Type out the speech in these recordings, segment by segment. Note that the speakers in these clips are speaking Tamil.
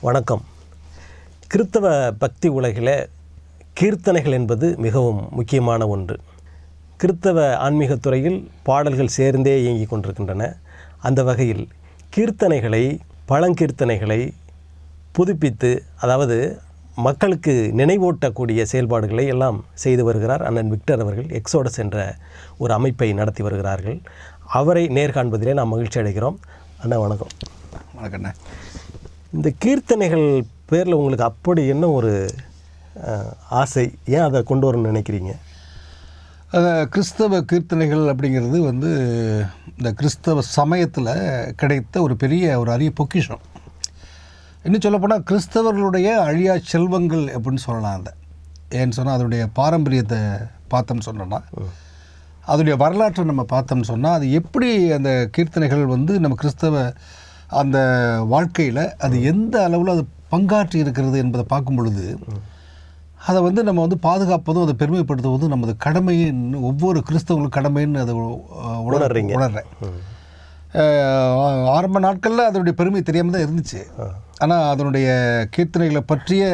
வணக்கம். கிறித்தவ பக்தி உலகில் கீர்த்தனைகள் என்பது மிகவும் முக்கியமான ஒன்று. கிறித்தவ ஆன்மீகத் துறையில் பாடல்கள் சேர்ந்தே இயங்கிக் கொண்டிருக்கின்றன. அந்த வகையில் கீர்த்தனைகளை பழங்கீர்த்தனைகளை புதுப்பித்து அதாவது மக்களுக்கு நினைவூட்டக்கூடிய செயல்பாடுகளை எல்லாம் செய்து வருகிறார் அண்ணன் விக்டர் அவர்கள். எக்ஸோடஸ் என்ற ஒரு அமைப்பை நடத்தி வருகிறார்கள். அவரை நேர்காண்பதிலே நாம் மகிழ்ச்சி அடைகிறோம். அண்ணா வணக்கம். வணக்கண்ணா இந்த கீர்த்தனைகள் பேரில் உங்களுக்கு அப்படி என்ன ஒரு ஆசை? ஏன் அதை கொண்டு வரணும்னு நினைக்கிறீங்க? கிறிஸ்தவ கீர்த்தனைகள் அப்படிங்கிறது வந்து இந்த கிறிஸ்தவ சமயத்தில் கிடைத்த ஒரு பெரிய ஒரு அரிய பொக்கிஷம். இன்னும் சொல்லப்போனால் கிறிஸ்தவர்களுடைய அழியா செல்வங்கள் அப்படின்னு சொல்லலாம் அதை. ஏன்னு சொன்னால் அதனுடைய பாரம்பரியத்தை பார்த்தோம்னு சொன்னோன்னா அதனுடைய வரலாற்றை நம்ம பார்த்தோம்னு சொன்னால் அது எப்படி அந்த கீர்த்தனைகள் வந்து நம்ம கிறிஸ்தவ அந்த வாழ்க்கையில் அது எந்த அளவில் அது பங்காற்றி இருக்கிறது என்பதை பார்க்கும் பொழுது அதை வந்து நம்ம வந்து பாதுகாப்பதும் அதை பெருமைப்படுத்துவதும் நமது கடமைன்னு ஒவ்வொரு கிறிஸ்தவங்களும் கடமைன்னு அதை உணர்றீங்க. உணர்றேன். ஆரம்ப நாட்களில் அதனுடைய பெருமை தெரியாமல் தான் இருந்துச்சு. ஆனால் அதனுடைய கீர்த்தனைகளை பற்றிய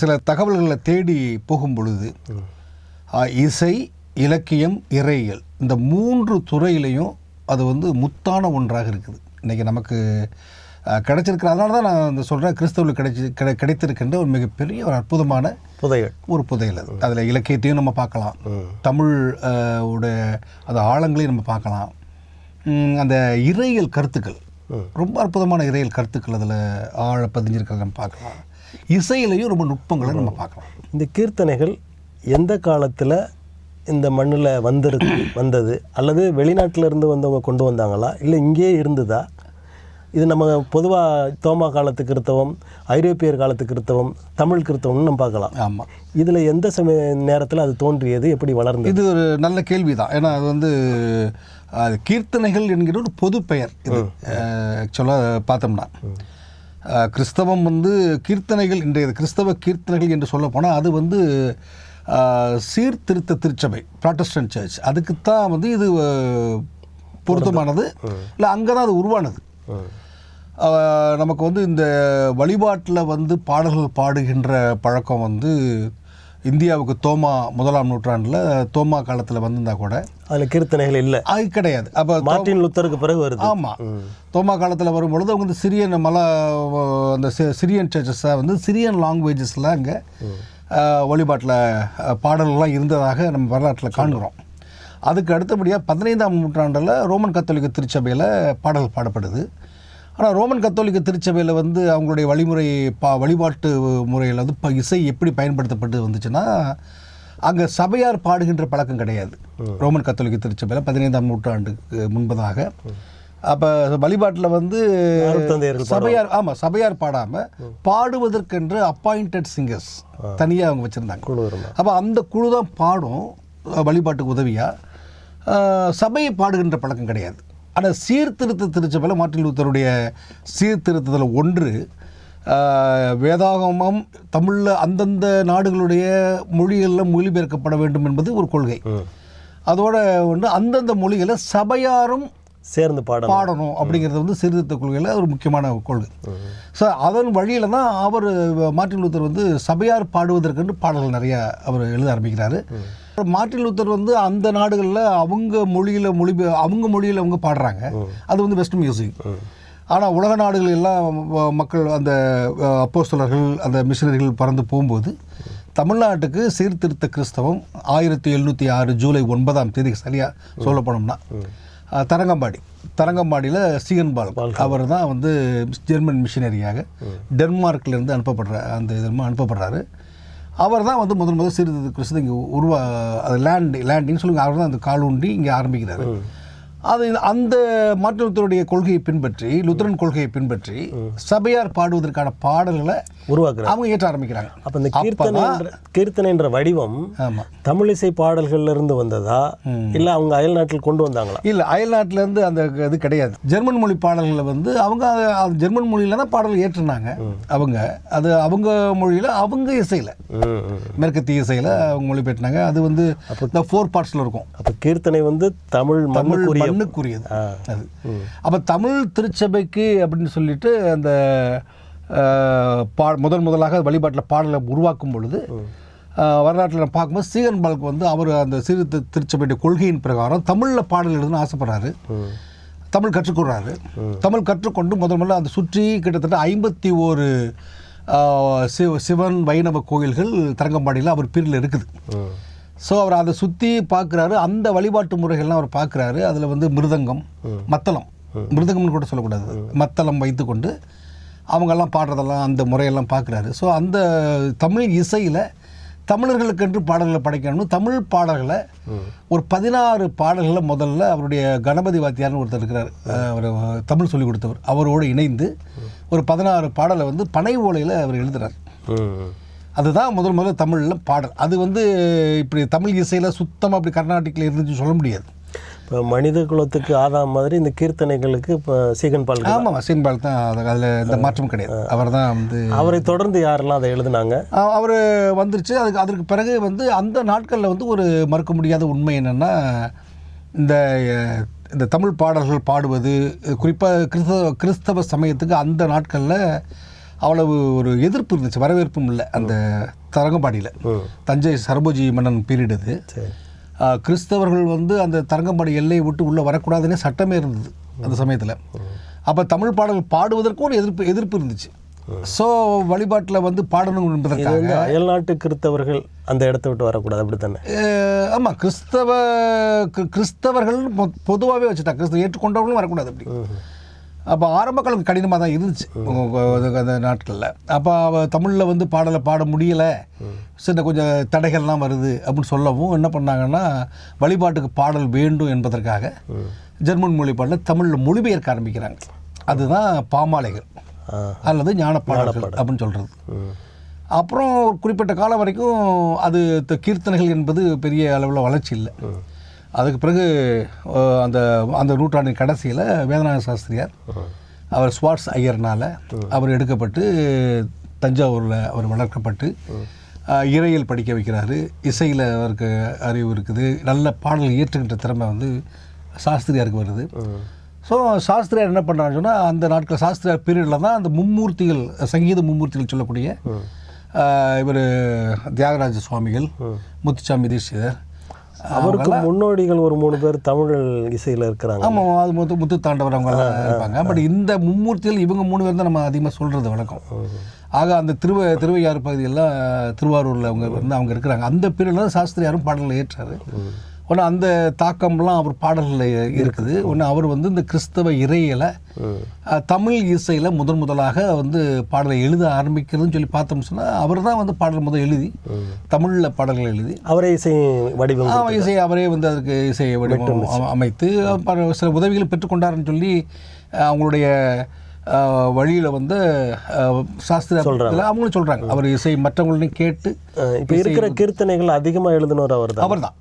சில தகவல்களை தேடி போகும் பொழுது இசை இலக்கியம் இறையியல் இந்த மூன்று துறையிலையும் அது வந்து முத்தான ஒன்றாக இருக்குது. இன்றைக்கி நமக்கு அஹ், கிடைச்சிருக்கிற அதனால தான் நான் இந்த சொல்கிறேன் கிறிஸ்தவர்களுக்கு கிடைச்சி கிடை கிடைத்திருக்கின்ற ஒரு மிகப்பெரிய ஒரு அற்புதமான புதைகள் ஒரு புதையல் அது. அதில் இலக்கியத்தையும் நம்ம பார்க்கலாம். தமிழ் உடைய அந்த ஆழங்களையும் நம்ம பார்க்கலாம். அந்த இறையியல் கருத்துக்கள். ரொம்ப அற்புதமான இறையியல் கருத்துக்கள் அதில் ஆழ பதிஞ்சிருக்கிறத நம்ம பார்க்கலாம். இசையிலையும் ரொம்ப நுட்பங்களை நம்ம பார்க்கலாம். இந்த கீர்த்தனைகள் எந்த காலத்தில் இந்த மண்ணில் வந்துரு வந்தது? அல்லது வெளிநாட்டில் இருந்து வந்தவங்க கொண்டு வந்தாங்களா? இல்லை இங்கேயே இருந்ததா? இது நம்ம பொதுவாக தோமா காலத்து கிறித்தவம் ஐரோப்பியர் காலத்து கிறித்தவம் தமிழ் கிறித்தவம்னு நம்ம பார்க்கலாம். ஆமாம் இதில் எந்த சமய நேரத்தில் அது தோன்றியது எப்படி வளர்ந்தது? இது ஒரு நல்ல கேள்வி தான் ஏன்னா அது வந்து அது கீர்த்தனைகள் என்கிற ஒரு பொது பெயர் இது. ஆக்சுவலாக பார்த்தோம்னா. கிறிஸ்தவம் வந்து கீர்த்தனைகள் இன்றைய கிறிஸ்தவ கீர்த்தனைகள் என்று சொல்ல போனால் அது வந்து சீர்திருத்த திருச்சபை ப்ராட்டஸ்டன்ட் சர்ச் அதுக்குத்தான் வந்து இது பொருத்தமானது. இல்லை அங்கே தான் அது உருவானது. நமக்கு வந்து இந்த வழிபாட்டில் வந்து பாடல்கள் பாடுகின்ற பழக்கம் வந்து இந்தியாவுக்கு தோமா முதலாம் நூற்றாண்டில் தோமா காலத்தில் வந்திருந்தா கூட அதில் கீர்த்தனைகள் இல்லை. அது கிடையாது. அப்போ மார்ட்டின் லுத்தருக்கு பிறகு வருது. ஆமாம் தோமா காலத்தில் வரும்பொழுது அவங்க வந்து சிரியன் மல அந்த சிரியன் சர்ச்சஸை வந்து சிரியன் லாங்குவேஜஸில் அங்கே வழிபாட்டில் பாடல்கள்லாம் இருந்ததாக நம்ம வரலாற்றில் காண்கிறோம். அதுக்கு அடுத்தபடியாக பதினைந்தாம் நூற்றாண்டில் ரோமன் கத்தோலிக்க திருச்சபையில் பாடல் பாடப்படுது. ஆனால் ரோமன் கத்தோலிக்க திருச்சபையில் வந்து அவங்களுடைய வழிமுறை பா வழிபாட்டு முறையில் வந்து இப்போ இசை எப்படி பயன்படுத்தப்பட்டு வந்துச்சுன்னா அங்கே சபையார் பாடுகின்ற பழக்கம் கிடையாது. ரோமன் கத்தோலிக்க திருச்சபையில் பதினைந்தாம் நூற்றாண்டுக்கு முன்பதாக. அப்போ வழிபாட்டில் வந்து சபையார் ஆமாம் சபையார் பாடாமல் பாடுவதற்கென்று அப்பாயிண்டட் சிங்கர்ஸ் தனியாக அவங்க வச்சுருந்தாங்க. அப்போ அந்த குழு தான் பாடும் வழிபாட்டுக்கு உதவியாக சபையை பாடுகின்ற பழக்கம் கிடையாது. ஆனால் சீர்திருத்த திருச்சபையில் மார்ட்டின் லூத்தருடைய சீர்திருத்தத்தில் ஒன்று வேதாகமம் தமிழில் அந்தந்த நாடுகளுடைய மொழிகளில் மொழிபெயர்க்கப்பட வேண்டும் என்பது ஒரு கொள்கை. அதோட ஒன்று அந்தந்த மொழிகளை சபையாரும் சேர்ந்து பாடணும். பாடணும் அப்படிங்கிறது வந்து சீர்திருத்த கொள்கையில் ஒரு முக்கியமான கொள்கை. ஸோ அதன் வழியில் தான் அவர் மார்ட்டின் லூத்தர் வந்து சபையார் பாடுவதற்கென்று பாடல்கள் நிறைய அவர் எழுத ஆரம்பிக்கிறாரு. மார்ட்டின் லூத்தர் வந்து அந்த நாடுகளில் அவங்க மொழியில் மொழி அவங்க மொழியில் அவங்க பாடுறாங்க. அது வந்து வெஸ்ட் மியூசிக் ஆனால் உலக நாடுகள் எல்லாம் மக்கள் அந்த அப்போஸ்தலர்கள் அந்த மிஷினரிகள் பறந்து போகும்போது தமிழ்நாட்டுக்கு சீர்திருத்த கிறிஸ்தவம் ஆயிரத்தி எழுநூற்றி ஆறு ஜூலை ஒன்பதாம் தேதி சரியாக சொல்ல போனோம்னா அஹ், தரங்கம்பாடி. தரங்கம்பாடியில் சிஎன் பால். அவர் தான் வந்து ஜெர்மன் மிஷினரியாக டென்மார்க்லேருந்து அனுப்பப்படுற அந்த இதெல்லாம் அனுப்பப்படுறாரு. அவர் தான் வந்து முதல் முதல் சீர்திருத்த கிறிஸ்து இங்கே உருவா அது லேண்ட் லேண்டின்னு சொல்லுங்க அவர் தான் அந்த காலூண்டி இங்கே ஆரம்பிக்கிறாரு. அது அந்த லூத்தருடைய கொள்கையை பின்பற்றி லுத்தரன் கொள்கையை பின்பற்றி சபையார் பாடுவதற்கான பாடல்களை உருவாக்குறாரு அவங்க ஏற்ற ஆரம்பிக்கிறாங்க. அப்போ இந்த கீர்த்தனை கீர்த்தனை என்ற வடிவம் ஆமாம் தமிழிசை பாடல்கள்ல இருந்து வந்ததா இல்லை அவங்க அயல் நாட்டில் கொண்டு வந்தாங்களா? இல்லை அயல்நாட்டிலேருந்து அந்த இது கிடையாது. ஜெர்மன் மொழி பாடல்களை வந்து அவங்க ஜெர்மன் மொழியில தான் பாடல் ஏற்றுனாங்க அவங்க அது அவங்க மொழியில் அவங்க இசையில். மேற்கத்திய இசையில் அவங்க மொழிபெயர்த்தாங்க அது வந்து இந்த ஃபோர் பார்ட்ஸில் இருக்கும். அப்போ கீர்த்தனை வந்து தமிழ் தமிழ் மண்ணுக்குரிய மண்ணுக்குரியது. அது. அப்போ தமிழ் திருச்சபைக்கு அப்படின்னு சொல்லிட்டு அந்த பா முதன் முதலாக வழிபாட்டில் பாடலை உருவாக்கும் பொழுது வரலாற்றில் நம்ம பார்க்கும்போது சீகன் பால்க்கு வந்து அவர் அந்த சீர்திருத்த திருச்சபையுடைய கொள்கையின் பிரகாரம் தமிழில் பாடல் எழுதுன்னு ஆசைப்படுறாரு. தமிழ் கற்றுக்கொடுறாரு தமிழ் கற்றுக்கொண்டு முதல் முதல்ல அதை சுற்றி கிட்டத்தட்ட ஐம்பத்தி ஒரு சிவ சிவன் வைணவ கோயில்கள் தரங்கம்பாடியில் அவர் பிரிவில் இருக்குது. ஸோ அவர் அதை சுற்றி பார்க்குறாரு. அந்த வழிபாட்டு முறைகள்லாம் அவர் பார்க்குறாரு. அதில் வந்து மிருதங்கம் மத்தளம். மிருதங்கம்னு கூட சொல்லக்கூடாது. மத்தளம் வைத்துக்கொண்டு அவங்கெல்லாம் பாடுறதெல்லாம் அந்த முறையெல்லாம் பார்க்குறாரு ஸோ அந்த தமிழ் இசையில் தமிழர்களுக்கென்று பாடல்களை படைக்கணும்னு தமிழ் பாடல்களை ஒரு பதினாறு பாடல்களை முதல்ல அவருடைய கணபதி வாத்தியார்னு ஒருத்தர் இருக்கிறார். அவர் தமிழ் சொல்லிக் கொடுத்தவர். அவரோடு இணைந்து ஒரு பதினாறு பாடலை வந்து பனை ஓலையில் அவர் எழுதுறார். ம். அதுதான் முதல் முதல்ல தமிழில் பாடல். அது வந்து இப்படி தமிழ் இசையில் சுத்தமாக அப்படி கர்நாடிக்கில் இருந்துச்சு சொல்ல முடியாது. இப்போ மனித குலத்துக்கு ஆதாம் மாதிரி இந்த கீர்த்தனைகளுக்கு இப்போ சீகன் பால் ஆமாம் சீன்பால் தான் அது அதில் எந்த மாற்றம் கிடையாது. அவர் தான் வந்து அவரை தொடர்ந்து யாரெல்லாம் அதை எழுதுனாங்க? அவர் வந்துருச்சு. அதுக்கு அதற்கு பிறகு வந்து அந்த நாட்களில் வந்து ஒரு மறுக்க முடியாத உண்மை என்னென்னா இந்த இந்த தமிழ் பாடல்கள் பாடுவது குறிப்பாக கிறிஸ்தவ கிறிஸ்தவ சமயத்துக்கு அந்த நாட்களில் அவ்வளவு ஒரு எதிர்ப்பு இருந்துச்சு. வரவேற்பும் இல்லை அந்த தரங்கம்பாடியில். தஞ்சை சரபோஜி மன்னன் பீரியட் அது. கிறிஸ்தவர்கள் வந்து அந்த தரங்கம்பாடி எல்லையை விட்டு உள்ளே வரக்கூடாதுன்னே சட்டமே இருந்தது அந்த சமயத்தில். அப்போ தமிழ் பாடல்கள் பாடுவதற்கும் ஒரு எதிர்ப்பு எதிர்ப்பு இருந்துச்சு. ஸோ வழிபாட்டில் வந்து பாடணும் என்பதற்காக அயல்நாட்டு கிறித்தவர்கள் அந்த இடத்த விட்டு வரக்கூடாது அப்படி தானே ஆமாம் கிறிஸ்தவ கிறிஸ்தவர்கள் பொதுவாகவே வச்சுட்டா கிறிஸ்தவ ஏற்றுக்கொண்டவர்களும் வரக்கூடாது அப்படி. அப்போ ஆரம்ப காலம் கடினமாக தான் இருந்துச்சு. அந்த நாட்களில். அப்போ அவ தமிழில் வந்து பாடலை பாட முடியலை. சின்ன கொஞ்சம் தடைகள்லாம் வருது அப்படின்னு சொல்லவும் என்ன பண்ணாங்கன்னா வழிபாட்டுக்கு பாடல் வேண்டும் என்பதற்காக ஜெர்மன் மொழி பாடலை தமிழில் மொழிபெயர்க்க ஆரம்பிக்கிறாங்க. அதுதான் பாமாலைகள். அல்லது ஞான பாடல்கள் அப்படின்னு சொல்கிறது அப்புறம் குறிப்பிட்ட காலம் வரைக்கும் அது கீர்த்தனைகள் என்பது பெரிய அளவில் வளர்ச்சி இல்லை. அதுக்கு பிறகு அந்த அந்த நூற்றாண்டின் கடைசியில் வேதநாத சாஸ்திரியார் அவர் ஸ்வாட்ஸ் ஐயர்னால் அவர் எடுக்கப்பட்டு தஞ்சாவூரில் அவர் வளர்க்கப்பட்டு அஹ், இறையியல் படிக்க வைக்கிறாரு. இசையில் அவருக்கு அறிவு இருக்குது. நல்ல பாடல் இயற்றுகின்ற திறமை வந்து சாஸ்திரியாருக்கு வருது. ஸோ சாஸ்திரியார் என்ன பண்ணுறான்னு சொன்னால் அந்த நாட்கள் சாஸ்திரியார் பீரியடில் தான் அந்த மும்மூர்த்திகள் சங்கீத மும்மூர்த்திகள் சொல்லக்கூடிய இவர் தியாகராஜ சுவாமிகள் முத்துச்சாமி தீட்சிதர் அவருக்கு முன்னோடிகள் ஒரு மூணு பேர் தமிழ் இசையில் இருக்கிறாங்க. ஆமாம் அது முத்து முத்து தாண்டவர் அவங்க இருப்பாங்க. பட் இந்த மும்மூர்த்திகள் இவங்க மூணு பேர் தான் நம்ம அதிகமாக சொல்கிறது வழக்கம். ஆக அந்த திருவ திருவையாறு பகுதியெல்லாம் திருவாரூரில் அவங்க வந்து அவங்க இருக்கிறாங்க. அந்த பீரியடில் தான் சாஸ்திரியாரும் பாடலில் ஏற்றாரு. ஒன்று அந்த தாக்கம்லாம் அவர் பாடல்களில் இருக்குது. ஒன்று அவர் வந்து இந்த கிறிஸ்தவ இறையில தமிழ் இசையில் முதன் முதலாக வந்து பாடலை எழுத ஆரம்பிக்கிறதுன்னு சொல்லி பார்த்தோம்னு சொன்னால் அவர் தான் வந்து பாடல் முதல் எழுதி தமிழில் பாடல்கள் எழுதி. அவரே இசை வடிவம் ஆ, இசை அவரே வந்து அதுக்கு இசை வடிவம் அம- அமைத்து சில உதவிகளை பெற்றுக்கொண்டாருன்னு சொல்லி அவங்களுடைய வழியில் வந்து சாஸ்திரத்தில் அவங்களும் சொல்கிறாங்க அவர் இசை மற்றவங்களையும் கேட்டு இப்போ இருக்கிற கீர்த்தனைகள் அதிகமாக எழுதினவர் அவர் தான் அவர்தான்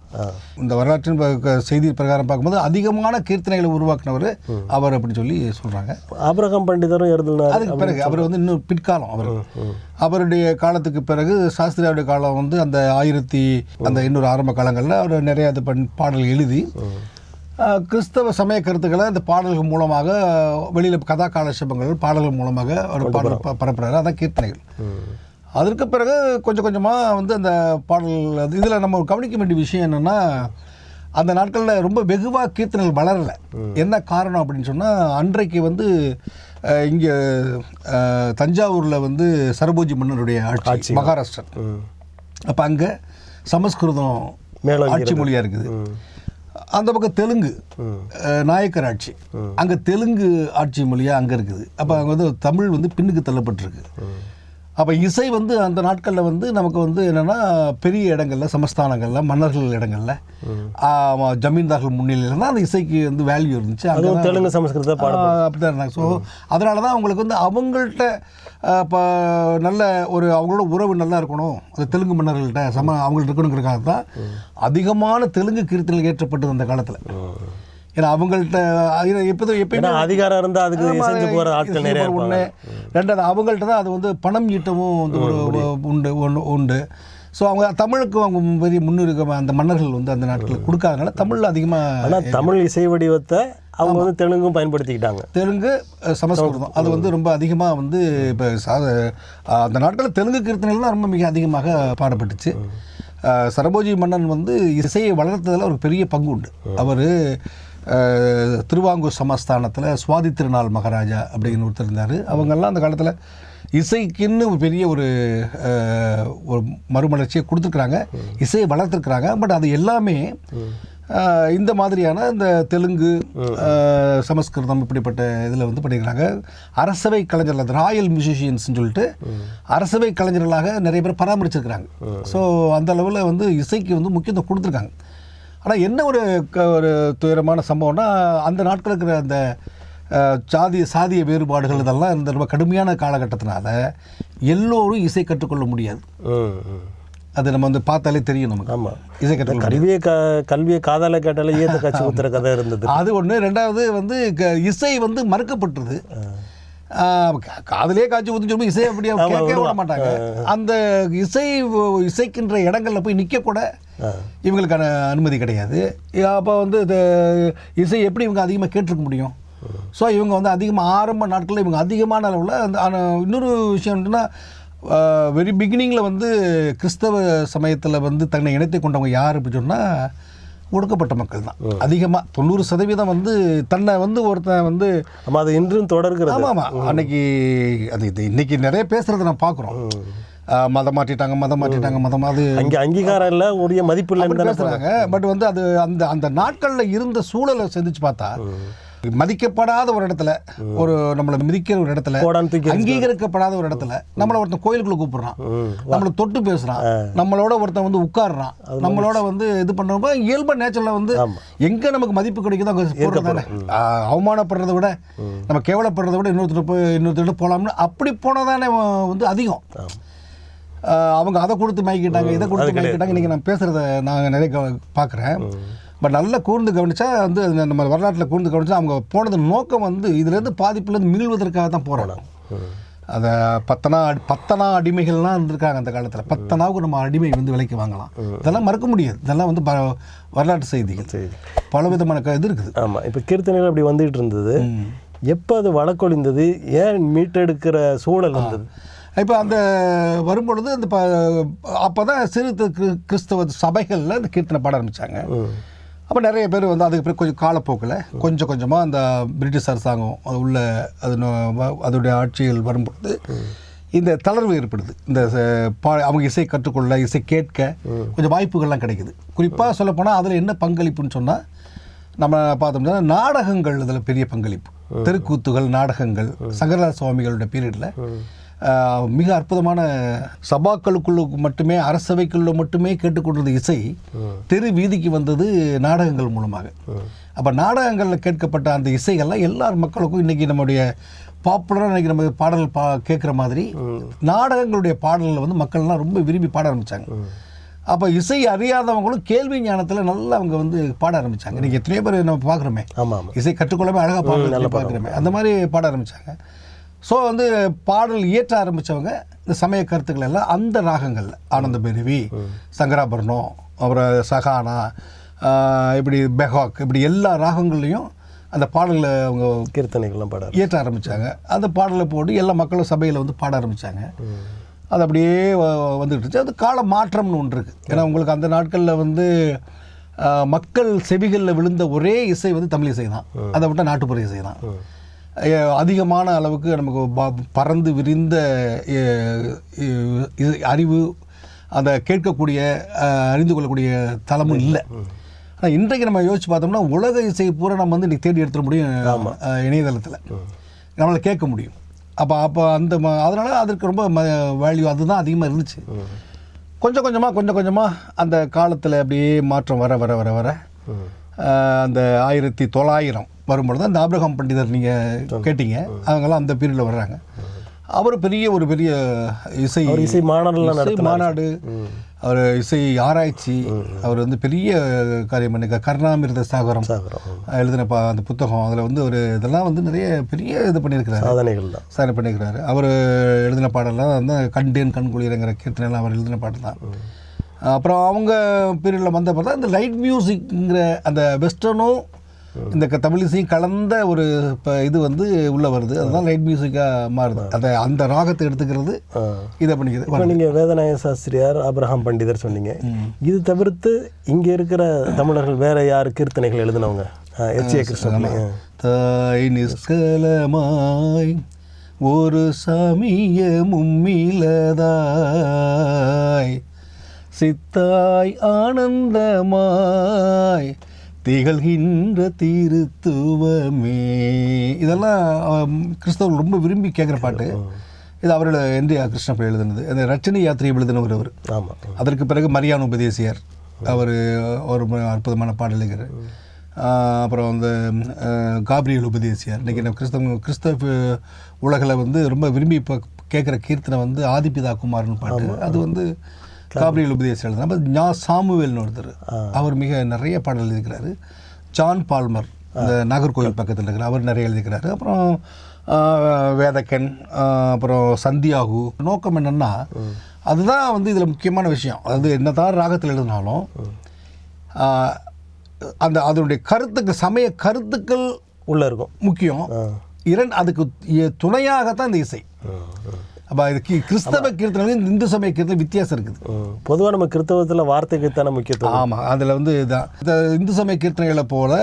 இந்த வரலாற்றின் செய்தி பிரகாரம் பார்க்கும்போது அதிகமான கீர்த்தனைகளை உருவாக்குனவர் அவர் அப்படின்னு சொல்லி சொல்கிறாங்க ஆபிரகாம் பண்டிதரும் எழுதினார் அதுக்கு பிறகு அவர் வந்து இன்னும் பிற்காலம் அவர். அவருடைய காலத்துக்கு பிறகு சாஸ்திரியாருடைய காலம் வந்து அந்த ஆயிரத்தி அந்த இன்னொரு ஆரம்ப காலங்களில் அவர் நிறைய இது பண் பாடல் எழுதி கிறிஸ்தவ சமய கருத்துக்களை அந்த பாடல்கள் மூலமாக வெளியில் கதா காலட்சேபங்கள் பாடல்கள் மூலமாக அவர் பாடல் ப- பரப்புறாரு. அதான் கீர்த்தனைகள். அதற்கு பிறகு கொஞ்சம் கொஞ்சமாக வந்து அந்த பாடல் அது இதில் நம்ம கவனிக்க வேண்டிய விஷயம் என்னென்னா அந்த நாட்களில் ரொம்ப வெகுவாக கீர்த்தனைகள் வளரலை. என்ன காரணம் அப்படின்னு சொன்னால் அன்றைக்கு வந்து இங்கே தஞ்சாவூரில் வந்து சரபோஜி மன்னருடைய ஆட்சி மகாராஷ்டிரா அப்போ அங்கே சமஸ்கிருதம் ஆட்சி மொழியாக இருக்குது. அந்த பக்கம் தெலுங்கு நாயக்கர் ஆட்சி அங்கே தெலுங்கு ஆட்சி மொழியாக அங்கே இருக்குது. அப்போ அங்கே வந்து தமிழ் வந்து பின்னுக்கு தள்ளப்பட்டிருக்கு. அப்போ இசை வந்து அந்த நாட்களில் வந்து நமக்கு வந்து என்னென்னா பெரிய இடங்கள்ல சமஸ்தானங்கள்ல மன்னர்கள் இடங்கள்ல ஜமீன்தார்கள் முன்னிலையில் தான் அந்த இசைக்கு வந்து வேல்யூ இருந்துச்சு. அதுவும் தெலுங்கு சமஸ்கிருத பாட அப்படிதான் இருந்தாங்க. ஸோ அதனால தான் அவங்களுக்கு வந்து அவங்கள்ட்ட இப்போ நல்ல ஒரு அவங்களோட உறவு நல்லா இருக்கணும். அந்த தெலுங்கு மன்னர்கள்ட்ட சம அவங்கள்ட்ட இருக்கணுங்கிறதுக்காக தான் அதிகமான தெலுங்கு கீர்த்தனைகள் ஏற்றப்பட்டது அந்த காலத்தில். ஏன்னா அவங்கள்ட்ட எப்போதும் எப்பயுமே அதிகாரம் இருந்தால் அதுக்கு செஞ்சு போகிற ஆட்கள் நிறைய ஒண்ணு ரெண்டாவது அவங்கள்ட்ட தான் அது வந்து பணம் ஈட்டவும் வந்து ஒரு உண்டு ஒன்று உண்டு. ஸோ அவங்க தமிழுக்கு அவங்க பெரிய முன்னுரிமை அந்த மன்னர்கள் வந்து அந்த நாட்களில் கொடுக்காதனால தமிழில் அதிகமாக ஆனால் தமிழ் இசை வடிவத்தை அவங்க வந்து தெலுங்கும் பயன்படுத்திக்கிட்டாங்க. தெலுங்கு சமஸ்கிருதம். அது வந்து ரொம்ப அதிகமாக வந்து இப்போ அந்த நாட்களில் தெலுங்கு கீர்த்தனைகள் தான் ரொம்ப மிக அதிகமாக பாடப்பட்டுச்சு. சரபோஜி மன்னன் வந்து இசையை வளர்த்ததில் ஒரு பெரிய பங்கு உண்டு. அவர் திருவாங்கூர் சமஸ்தானத்தில் சுவாதி திருநாள் மகாராஜா அப்படின்னு ஒருத்தர் இருந்தார். அவங்கெல்லாம் அந்த காலத்தில் இசைக்குன்னு பெரிய ஒரு ஒரு மறுமலர்ச்சியை கொடுத்துருக்குறாங்க. இசையை வளர்த்துருக்குறாங்க. பட் அது எல்லாமே இந்த மாதிரியான இந்த தெலுங்கு சமஸ்கிருதம் இப்படிப்பட்ட இதில் வந்து பண்ணியிருக்காங்க அரசவை கலைஞர்கள் ராயல் மியூசிஷியன்ஸ்னு சொல்லிட்டு அரசவை கலைஞர்களாக நிறைய பேர் பராமரிச்சிருக்கிறாங்க. ஸோ அந்த அளவில் வந்து இசைக்கு வந்து முக்கியத்துவம் கொடுத்துருக்காங்க. ஆனால் என்ன ஒரு க- ஒரு துயரமான சம்பவம்னா அந்த நாட்கள் இருக்கிற அந்த சாதி சாதிய வேறுபாடுகள் இதெல்லாம் இந்த ரொம்ப கடுமையான காலகட்டத்தினால எல்லோரும் இசை கற்றுக்கொள்ள முடியாது. அது நம்ம வந்து பார்த்தாலே தெரியும் நமக்கு. ஆமாம் இசை கற்றுக்கொள்ள கல்வியை க கல்வியை காதால கேட்டாலே ஈயத்தை காட்சி ஊத்துற கதை இருந்தது? அது ஒன்று ரெண்டாவது வந்து இசை வந்து மறுக்கப்பட்டது. ஆஹ் கா- காதுலயே காய்ச்சி ஊத்துன்னு சொல்லி இசை அப்படியே கேட்கவே விட மாட்டாங்க. அந்த இசை இசைக்கின்ற இடங்கள்ல போய் நிற்க கூட இவங்களுக்கான அனுமதி கிடையாது. அப்போ வந்து இது இசை எப்படி இவங்க அதிகமாக கேட்டிருக்க முடியும்? ஸோ இவங்க வந்து அதிகமாக ஆரம்ப நாட்களில் இவங்க அதிகமான அளவில் அந்த இன்னொரு விஷயம் என்னன்னா வெரி பிகினிங்கில் வந்து கிறிஸ்தவ சமயத்தில் வந்து தன்னை இணைத்து கொண்டவங்க யார் அப்படின்னு சொன்னால் ஒடுக்கப்பட்ட மக்கள் தான். அதிகமாக தொண்ணூறு சதவீதம் வந்து தன்னை வந்து ஒருத்தன் வந்து ஆமா அது இன்றும் தொடர்கிறது. ஆமாம் ஆமாம் அன்னைக்கு அது இது இன்னைக்கு நிறைய பேசுகிறத நான் பார்க்குறோம். மதம் மாற்றிட்டாங்க மதம் மாற்றிட்டாங்க மதம் அது அங்கே அங்கீகாரம் இல்லை உரிய மதிப்பு தானே பேசுறாங்க. பட் வந்து அது அந்த அந்த நாட்களில் இருந்த சூழலை சிந்திச்சு பார்த்தா மதிக்கப்படாத ஒரு இடத்துல ஒரு நம்மளை மிதிக்கிற ஒரு இடத்துல அங்கீகரிக்கப்படாத ஒரு இடத்துல நம்மள ஒருத்தன் கோயிலுக்குள்ள கூப்பிடுறான். நம்மளை தொட்டு பேசுறான். நம்மளோட ஒருத்தன் வந்து உட்காருறான். நம்மளோட வந்து இது பண்றப்ப இயல்பா நேச்சர்ல வந்து. எங்க நமக்கு மதிப்பு கிடைக்குதோ அங்க தானே. அவமானப்படுறதை விட நம்ம கேவலப்படுறதை விட இன்னொருத்தர் போய் இன்னொருத்தர் போலாம்னு அப்படி போனதானே வந்து அதிகம். அவங்க அதை கொடுத்து மயக்கிட்டாங்க இதை கொடுத்து மயக்கிட்டாங்க. இன்னைக்கு நான் பேசுறத நான் நிறைய பார்க்குறேன். பட் நல்லா கூர்ந்து கவனிச்சா வந்து நம்ம வரலாற்றில் கூர்ந்து கவனிச்சா அவங்க போனது நோக்கம் வந்து இதுலேருந்து பாதிப்புலேருந்து மீள்வதற்காக தான் போராடும் அதை பத்தனா அடி- பத்தனா அடிமைகள்லாம் இருந்திருக்காங்க அந்த காலத்தில். பத்தனாவுக்கு நம்ம அடிமை வந்து விலைக்கு வாங்கலாம். இதெல்லாம் மறக்க முடியாது. இதெல்லாம் வந்து வரலாற்று செய்திகள். பல விதமான இது இருக்குது. ஆமா. இப்போ கீர்த்தனைகள் அப்படி வந்துகிட்டு இருந்தது. எப்போ அது வழக்கொழிந்தது? ஏன் மீட்டெடுக்கிற சூழல் வந்தது? இப்போ அந்த வரும்பொழுது அந்த அப்போ தான் சிறு கிறிஸ்தவ- சபைகளில் இந்த கீர்த்தனை பாட ஆரம்பித்தாங்க அப்போ நிறைய பேர் வந்து அதுக்கு பிறகு கொஞ்சம் காலப்போக்கில் கொஞ்சம் கொஞ்சமாக அந்த பிரிட்டிஷ் அரசாங்கம் அது உள்ள அது அதோடைய ஆட்சிகள் வரும்பொழுது இந்த தளர்வு ஏற்படுது. இந்த பா அவங்க இசை கற்றுக்கொள்ள இசை கேட்க கொஞ்சம் வாய்ப்புகள்லாம் கிடைக்குது. குறிப்பாக சொல்லப்போனால் அதில் என்ன பங்களிப்புன்னு சொன்னால் நம்ம பார்த்தோம்னா நாடகங்கள் இதில் பெரிய பங்களிப்பு. தெருக்கூத்துகள் நாடகங்கள் சங்கரதாஸ் சுவாமிகளோட பீரியடில் மிக அற்புதமான சபாக்களுக்குள்ள மட்டுமே அரசவைக்குள்ள மட்டுமே கேட்டுக்கொண்டிருந்த இசை தெரு வீதிக்கு வந்தது நாடகங்கள் மூலமாக. அப்போ நாடகங்களில் கேட்கப்பட்ட அந்த இசைகள்லாம் எல்லார் மக்களுக்கும் இன்னைக்கு நம்முடைய பாப்புலராக இன்னைக்கு நம்ம பாடல் பா கேட்குற மாதிரி நாடகங்களுடைய பாடல்களை வந்து மக்கள்லாம் ரொம்ப விரும்பி பாட ஆரம்பித்தாங்க அப்போ இசை அறியாதவங்களும் கேள்வி ஞானத்தில் நல்லா அவங்க வந்து பாட ஆரம்பித்தாங்க இன்னைக்கு எத்தனையோ பேர் நம்ம பார்க்குறோமே. இசை கற்றுக்கொள்ளவே அழகாக பாடல் பார்க்குறோமே. அந்த மாதிரி பாட ஆரம்பித்தாங்க ஸோ வந்து பாடல் இயற்ற ஆரம்பித்தவங்க இந்த சமய கருத்துக்கள் எல்லாம் அந்த ராகங்கள்ல ஆனந்த பெருவி சங்கராபரணம் அப்புறம் சகானா இப்படி பெஹாக் இப்படி எல்லா ராகங்கள்லையும் அந்த பாடல்களை அவங்க கீர்த்தனைகள்லாம் பாட இயற்ற ஆரம்பித்தாங்க அந்த பாடலை போட்டு எல்லா மக்களும் சபையில் வந்து பாட ஆரம்பித்தாங்க அது அப்படியே வ- வந்துட்டு இருந்துச்சு. அது கால மாற்றம்னு ஒன்று இருக்குது ஏன்னா உங்களுக்கு அந்த நாட்களில் வந்து மக்கள் செவிகளில் விழுந்த ஒரே இசை வந்து தமிழ் இசை தான் அதை விட்டால் நாட்டுப்புற இசை தான் அதிகமான அளவுக்கு நமக்கு ப- பறந்து விரிந்த இது அறிவு அந்த கேட்கக்கூடிய அறிந்து கொள்ளக்கூடிய தளமும் இல்லை. ஆனால் இன்றைக்கு நம்ம யோசிச்சு பார்த்தோம்னா உலக இசை பூரா நம்ம வந்து இன்னைக்கு தேடி எடுத்துட முடியும் இணையதளத்தில். நம்மளால் கேட்க முடியும். அப்போ அப்போ அந்த அதனால் அதற்கு ரொம்ப வேல்யூ அதுதான் அதிகமாக இருந்துச்சு. கொஞ்சம் கொஞ்சமாக கொஞ்சம் கொஞ்சமாக அந்த காலத்தில் அப்படியே மாற்றம் வர வர வர வர. அந்த ஆயிரத்தி தொள்ளாயிரம் வரும்பொழுது அந்த ஆப்ரஹாம் பண்டிதர் நீங்கள் கேட்டீங்க. அவங்கெல்லாம் அந்த பீரியடில் வர்றாங்க. அவர் பெரிய ஒரு பெரிய இசை இசை இசை மாநாடு அவர் இசை ஆராய்ச்சி அவர் வந்து பெரிய காரியம் பண்ணிக்க கருணாமிர்த சாகரம் எழுதின பா அந்த புத்தகம். அதில் வந்து ஒரு இதெல்லாம் வந்து நிறைய பெரிய இது பண்ணியிருக்கிறாரு. சாதனைகள் தான். சாதனை பண்ணியிருக்கிறாரு. அவர் எழுதின பாடலாம் வந்து கண்டேன் கண்குளிரங்கிற கீர்த்தனைலாம் அவர் எழுதின பாடல் தான். அப்புறம் அவங்க பீரியடில் வந்த பார்த்தா இந்த லைட் மியூசிக்ங்கிற அந்த வெஸ்டர்னும் இந்த தமிழிசையும் கலந்த ஒரு இப்போ இது வந்து உள்ளே வருது. அதுதான் லைட் மியூசிக்காக மாறுது. அதை அந்த ராகத்தை எடுத்துக்கிறது. இதை பண்ணிக்கிறது இப்போ நீங்கள் வேதநாயக சாஸ்திரியார் ஆபிரகாம் பண்டிதர் சொன்னீங்க. இது தவிர்த்து இங்கே இருக்கிற தமிழர்கள் வேற யார் கீர்த்தனைகள் எழுதினவங்க? எச். ஏ. கிருஷ்ணபிள்ளை ஆ. தாய் நிஷ்கலமாய் ஒரு சமய மும்மிலதாய் சித்தாய் ஆனந்தமாய் திகழ்கின்ற திருத்துவமே. இதெல்லாம் கிறிஸ்தவர்கள் ரொம்ப விரும்பி கேட்குற பாட்டு. இது அவரோட என்டி கிருஷ்ணப்ப எழுதுனது. அந்த ரச்சனை யாத்திரை எழுதினவர் அவர் ஆமாம் அதற்கு பிறகு மரியான் உபதேசியார். அவர் ஒரு அற்புதமான பாடல் எழுதுகிறார் ஆஹ் அப்புறம் வந்து காப்ரியல் உபதேசியார். இன்றைக்கி நம்ம கிறிஸ்தவ கிறிஸ்தவ உலகில் வந்து ரொம்ப விரும்பி இப்போ கேட்குற கீர்த்தனை வந்து ஆதிபிதா குமார்னு பாட்டு. அது வந்து காப்ரியல் உபதேசியார் எழுதுனா அப்புறம் ஞா சாமுவேல்னு ஒருத்தர். அவர் மிக நிறைய பாடல் எழுதிக்கிறாரு ஜான் பால்மர் இந்த நாகர்கோவில் பக்கத்தில் இருக்கிற அவர் நிறைய எழுதிக்கிறாரு அப்புறம் வேதக்கன் அப்புறம் சந்தியாகு. நோக்கம் என்னன்னா அதுதான் வந்து இதில் முக்கியமான விஷயம். அதாவது என்னதான் ராகத்தில் எழுதினாலும் அந்த அதனுடைய கருத்துக்கு சமய கருத்துக்கள் உள்ளே இருக்கும். முக்கியம். இரண்டு அதுக்கு துணையாகத்தான் இந்த இசை. அப்போ இது கிறிஸ்தவ கீர்த்தனையும் இந்து சமய கீர்த்தனை வித்தியாசம் இருக்குது. பொதுவாக நம்ம கிறிஸ்தவத்தில் வார்த்தைக்கு தானே முக்கியத்துவம். ஆமாம் அதில் வந்து இதான். இந்த இந்து சமய கீர்த்தனைகளை போல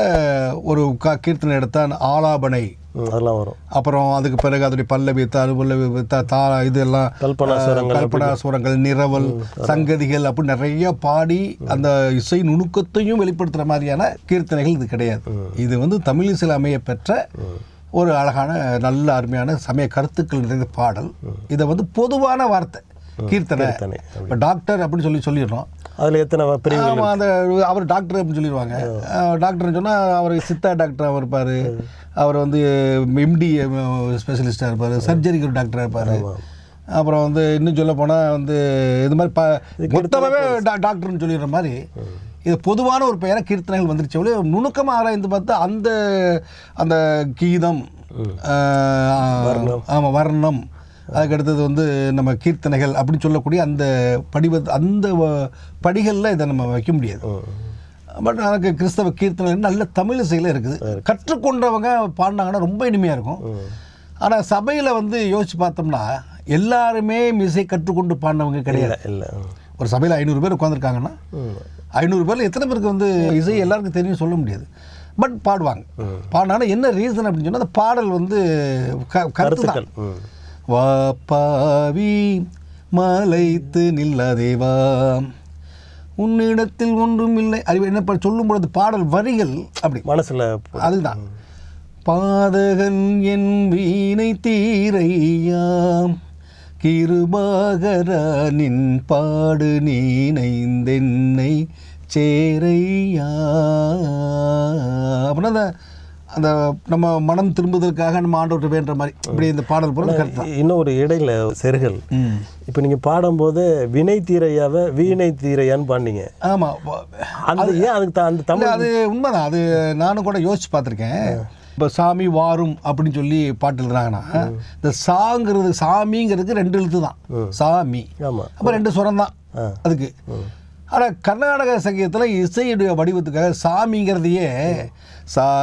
ஒரு க கீர்த்தனை எடுத்தால் ஆலாபனை. அதெல்லாம் வரும். அப்புறம் அதுக்கு பிறகு அதனுடைய பல்லவி தருபல்லவி த- இதெல்லாம் கல்பனா சுரங்கள் நிரவல் சங்கதிகள் அப்படி நிறைய பாடி அந்த இசை நுணுக்கத்தையும் வெளிப்படுத்துற மாதிரியான கீர்த்தனைகள் இது கிடையாது. இது வந்து தமிழிசையில் அமைய பெற்ற ஒரு அழகான நல்ல அருமையான சமய கருத்துக்கள் நிறைந்த பாடல். இதை வந்து பொதுவான வார்த்தை கீர்த்தனை. இப்போ டாக்டர் அப்படின்னு சொல்லி சொல்லிடுறோம். அதில் எத்தனை பிரிவு அந்த அவர் டாக்டர் அப்படின்னு சொல்லிடுவாங்க. டாக்டர்னு சொன்னால் அவர் சித்தா டாக்டராக இருப்பார். அவர் வந்து எம்டி ஸ்பெஷலிஸ்டாக இருப்பார். சர்ஜரிக்கு டாக்டராக இருப்பார். அப்புறம் வந்து இன்னும் சொல்ல போனால் வந்து இது மாதிரி ப மொத்தமாகவே டா- டாக்டர்னு சொல்லிடுற மாதிரி இது பொதுவான ஒரு பெயரை கீர்த்தனைகள் வந்துருச்சு. ஒழிய நுணுக்கமாக ஆராய்ந்து பார்த்தா அந்த அந்த கீதம் ஆமாம் வர்ணம். அதுக்கு அடுத்தது வந்து நம்ம கீர்த்தனைகள் அப்படின்னு சொல்லக்கூடிய அந்த படிவ அந்த படிகளில் இதை நம்ம வைக்க முடியாது. பட் எனக்கு கிறிஸ்தவ கீர்த்தனை நல்ல தமிழ் இசையில் இருக்குது. கற்றுக்கொண்டவங்க பாடினாங்கன்னா ரொம்ப இனிமையாக இருக்கும். ஆனால் சபையில் வந்து யோசிச்சு பார்த்தோம்னா எல்லாருமே இசை கற்றுக்கொண்டு பாடினவங்க கிடையாது. இல்லை ஒரு சபையில் ஐநூறு பேர் உட்காந்துருக்காங்கன்னா ஐநூறு பேரில் எத்தனை பேருக்கு வந்து இசை எல்லாருக்கும் தெரியும் சொல்ல முடியாது. பட் பாடுவாங்க. பாடினாங்கன்னா என்ன ரீசன் அப்படின்னு சொன்னால் அந்த பாடல் வந்து க கருத்து தான். வா பாவி மலைத்து நில்லாதேவா உன்னிடத்தில் ஒன்றும் இல்லை. அறிவு என்ன சொல்லும் பொழுது பாடல் வரிகள் அப்படி. மனசில் அதுதான். பாதகன் என் வீணை தீரையாம் கிருபாகரா நின் பாடு நீனைந்தென்னை சேரையா. அப்படின்னா அந்த அந்த நம்ம மனம் திரும்புவதற்காக நம்ம ஆண்டவர்கிட்ட வேண்டுற மாதிரி இப்படி இந்த பாடல் போல கருத்து இன்னும் ஒரு இடையில செருகல். இப்போ நீங்கள் பாடும்போது வினை தீரையாவை வீணை தீரையான்னு பாடினீங்க. ஆமாம் அந்த ஏன் அதுக்கு அந்த தமிழ் அது உண்மைதான். அது நானும் கூட யோசிச்சு பார்த்துருக்கேன். இப்போ சாமி வாரும் அப்படின்னு சொல்லி பாட்டு எழுதுறாங்கன்னா இந்த சாங்கிறது சாமிங்கிறதுக்கு ரெண்டு எழுத்து தான் சாமி. ஆமாம் அப்போ ரெண்டு சுரம் தான் அதுக்கு. ஆனால் கர்நாடக சங்கீதத்தில் இசையுடைய வடிவத்துக்காக சாமிங்கிறதையே. சாமி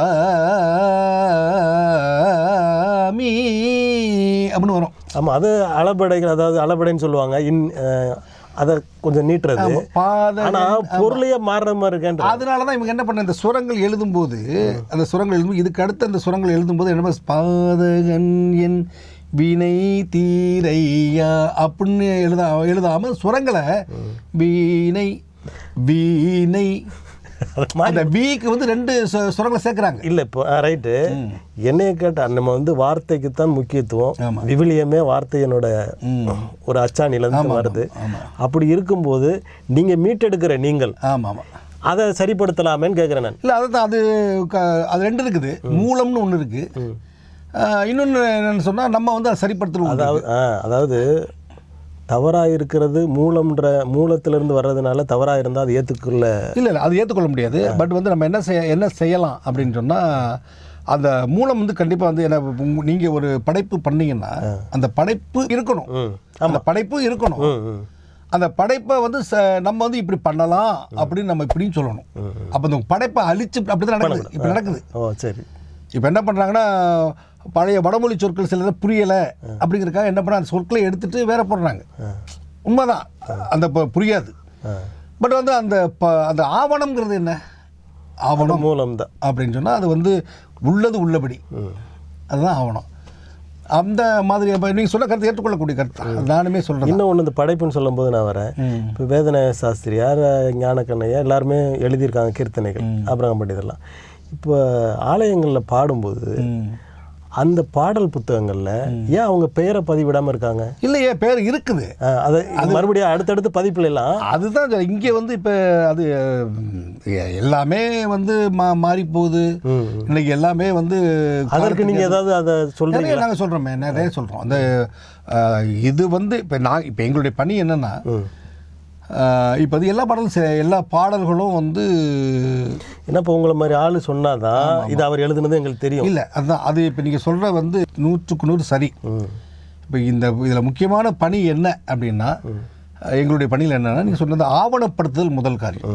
அப்படின்னு வரும். ஆமாம் அது அளபடைகள் அதாவது அளபடைன்னு சொல்லுவாங்க. இன் அதை கொஞ்சம் நீட்டுறது. ஆனால் பொருளையே மாறுற மாதிரி இருக்கேன்ற. அதனால தான் இவங்க என்ன பண்ண இந்த சுரங்கள் எழுதும்போது அந்த சுரங்கள் எழுதும் இதுக்கு அடுத்து அந்த சுரங்கள் எழுதும்போது என்ன பாதகன் என் வினை தீரையா அப்படின்னு எழுத எழுதாம சுரங்களை வீணை வீணை. அது அந்த வீக்கு வந்து ரெண்டு சுரங்களை சேர்க்குறாங்க. இல்லை இப்போ ரைட்டு. என்னைய கேட்டால் நம்ம வந்து வார்த்தைக்கு தான் முக்கியத்துவம். விவிலியமே வார்த்தையினோட ஒரு அச்சாணிலேருந்து வருது. அப்படி இருக்கும்போது நீங்கள் மீட்டெடுக்கிற நீங்கள் ஆமாம் ஆமாம் அதை சரிப்படுத்தலாமேன்னு கேட்குறேன் நான். இல்லை அது க- அது ரெண்டு இருக்குது. மூலம்னு ஒன்று இருக்குது இன்னொன்று என்னன்னு சொன்னால் நம்ம வந்து அதை சரிப்படுத்தணும். அதாவது அதாவது தவறாக இருக்கிறது மூலம்ன்ற மூலத்திலிருந்து வர்றதுனால தவறாக இருந்தால் அது ஏற்றுக்குள்ள இல்லை இல்லை அது ஏற்றுக்கொள்ள முடியாது. பட் வந்து நம்ம என்ன செய்ய என்ன செய்யலாம் அப்படின்னு சொன்னால் அந்த மூலம் வந்து கண்டிப்பாக வந்து என்ன நீங்கள் ஒரு படைப்பு பண்ணீங்கன்னா அந்த படைப்பு இருக்கணும். அந்த படைப்பு இருக்கணும். அந்த படைப்பை வந்து நம்ம வந்து இப்படி பண்ணலாம் அப்படின்னு நம்ம இப்படின்னு சொல்லணும். அப்போ இந்த படைப்பை அழிச்சு அப்படி தான் நடக்குது. இப்போ நடக்குது. ஓ சரி. இப்போ என்ன பண்ணுறாங்கன்னா பழைய வடமொழி சொற்கள் சிலது புரியலை அப்படிங்கிறதுக்காக என்ன பண்ணுறாங்க அந்த சொற்களை எடுத்துட்டு வேற போடுறாங்க. உண்மைதான். அந்த புரியாது. பட் வந்து அந்த ப அந்த ஆவணம்ங்கிறது என்ன? ஆவணம் மூலம் தான் அப்படின்னு சொன்னால் அது வந்து உள்ளது உள்ளபடி. அதுதான் ஆவணம். அந்த மாதிரி இப்போ நீங்கள் சொல்ல கருத்து ஏற்றுக்கொள்ளக்கூடிய கருத்து. நானுமே சொல்கிறேன் இன்னும் ஒன்று இந்த படைப்புன்னு சொல்லும்போது நான் வரேன். இப்போ வேதன சாஸ்திரியார் ஞானக்கண்ணையா எல்லாருமே எழுதியிருக்காங்க கீர்த்தனைகள் அப்புறம் பண்டிதெல்லாம் இப்போ ஆலயங்களில் பாடும்போது அந்த பாடல் புத்தகங்களில் ஏன் அவங்க பெயரை பதிவிடாமல் இருக்காங்க? இல்லையே பேர் இருக்குது. அதை மறுபடியும் அடுத்தடுத்த பதிப்புல எல்லாம் அதுதான் இங்கே வந்து இப்போ அது எல்லாமே வந்து மா மாறி போகுது இன்னைக்கு எல்லாமே வந்து அதற்கு நீங்கள் ஏதாவது அதை சொல்கிறீங்க நாங்கள் சொல்கிறோமே நிறைய சொல்கிறோம் அந்த இது வந்து இப்போ நான் இப்போ எங்களுடைய பணி என்னென்னா இப்போ அது எல்லா பாடலும் எல்லா பாடல்களும் வந்து ஏன்னா இப்போ உங்களை மாதிரி ஆள் சொன்னாதான் இது அவர் எழுதுனது எங்களுக்கு தெரியும். இல்லை அதுதான் அது இப்போ நீங்கள் சொல்கிற வந்து நூற்றுக்கு நூறு சரி. இப்போ இந்த இதில் முக்கியமான பணி என்ன அப்படின்னா எங்களுடைய பணியில் என்னன்னா நீங்கள் சொன்னது ஆவணப்படுத்துதல் முதல் காரியம்.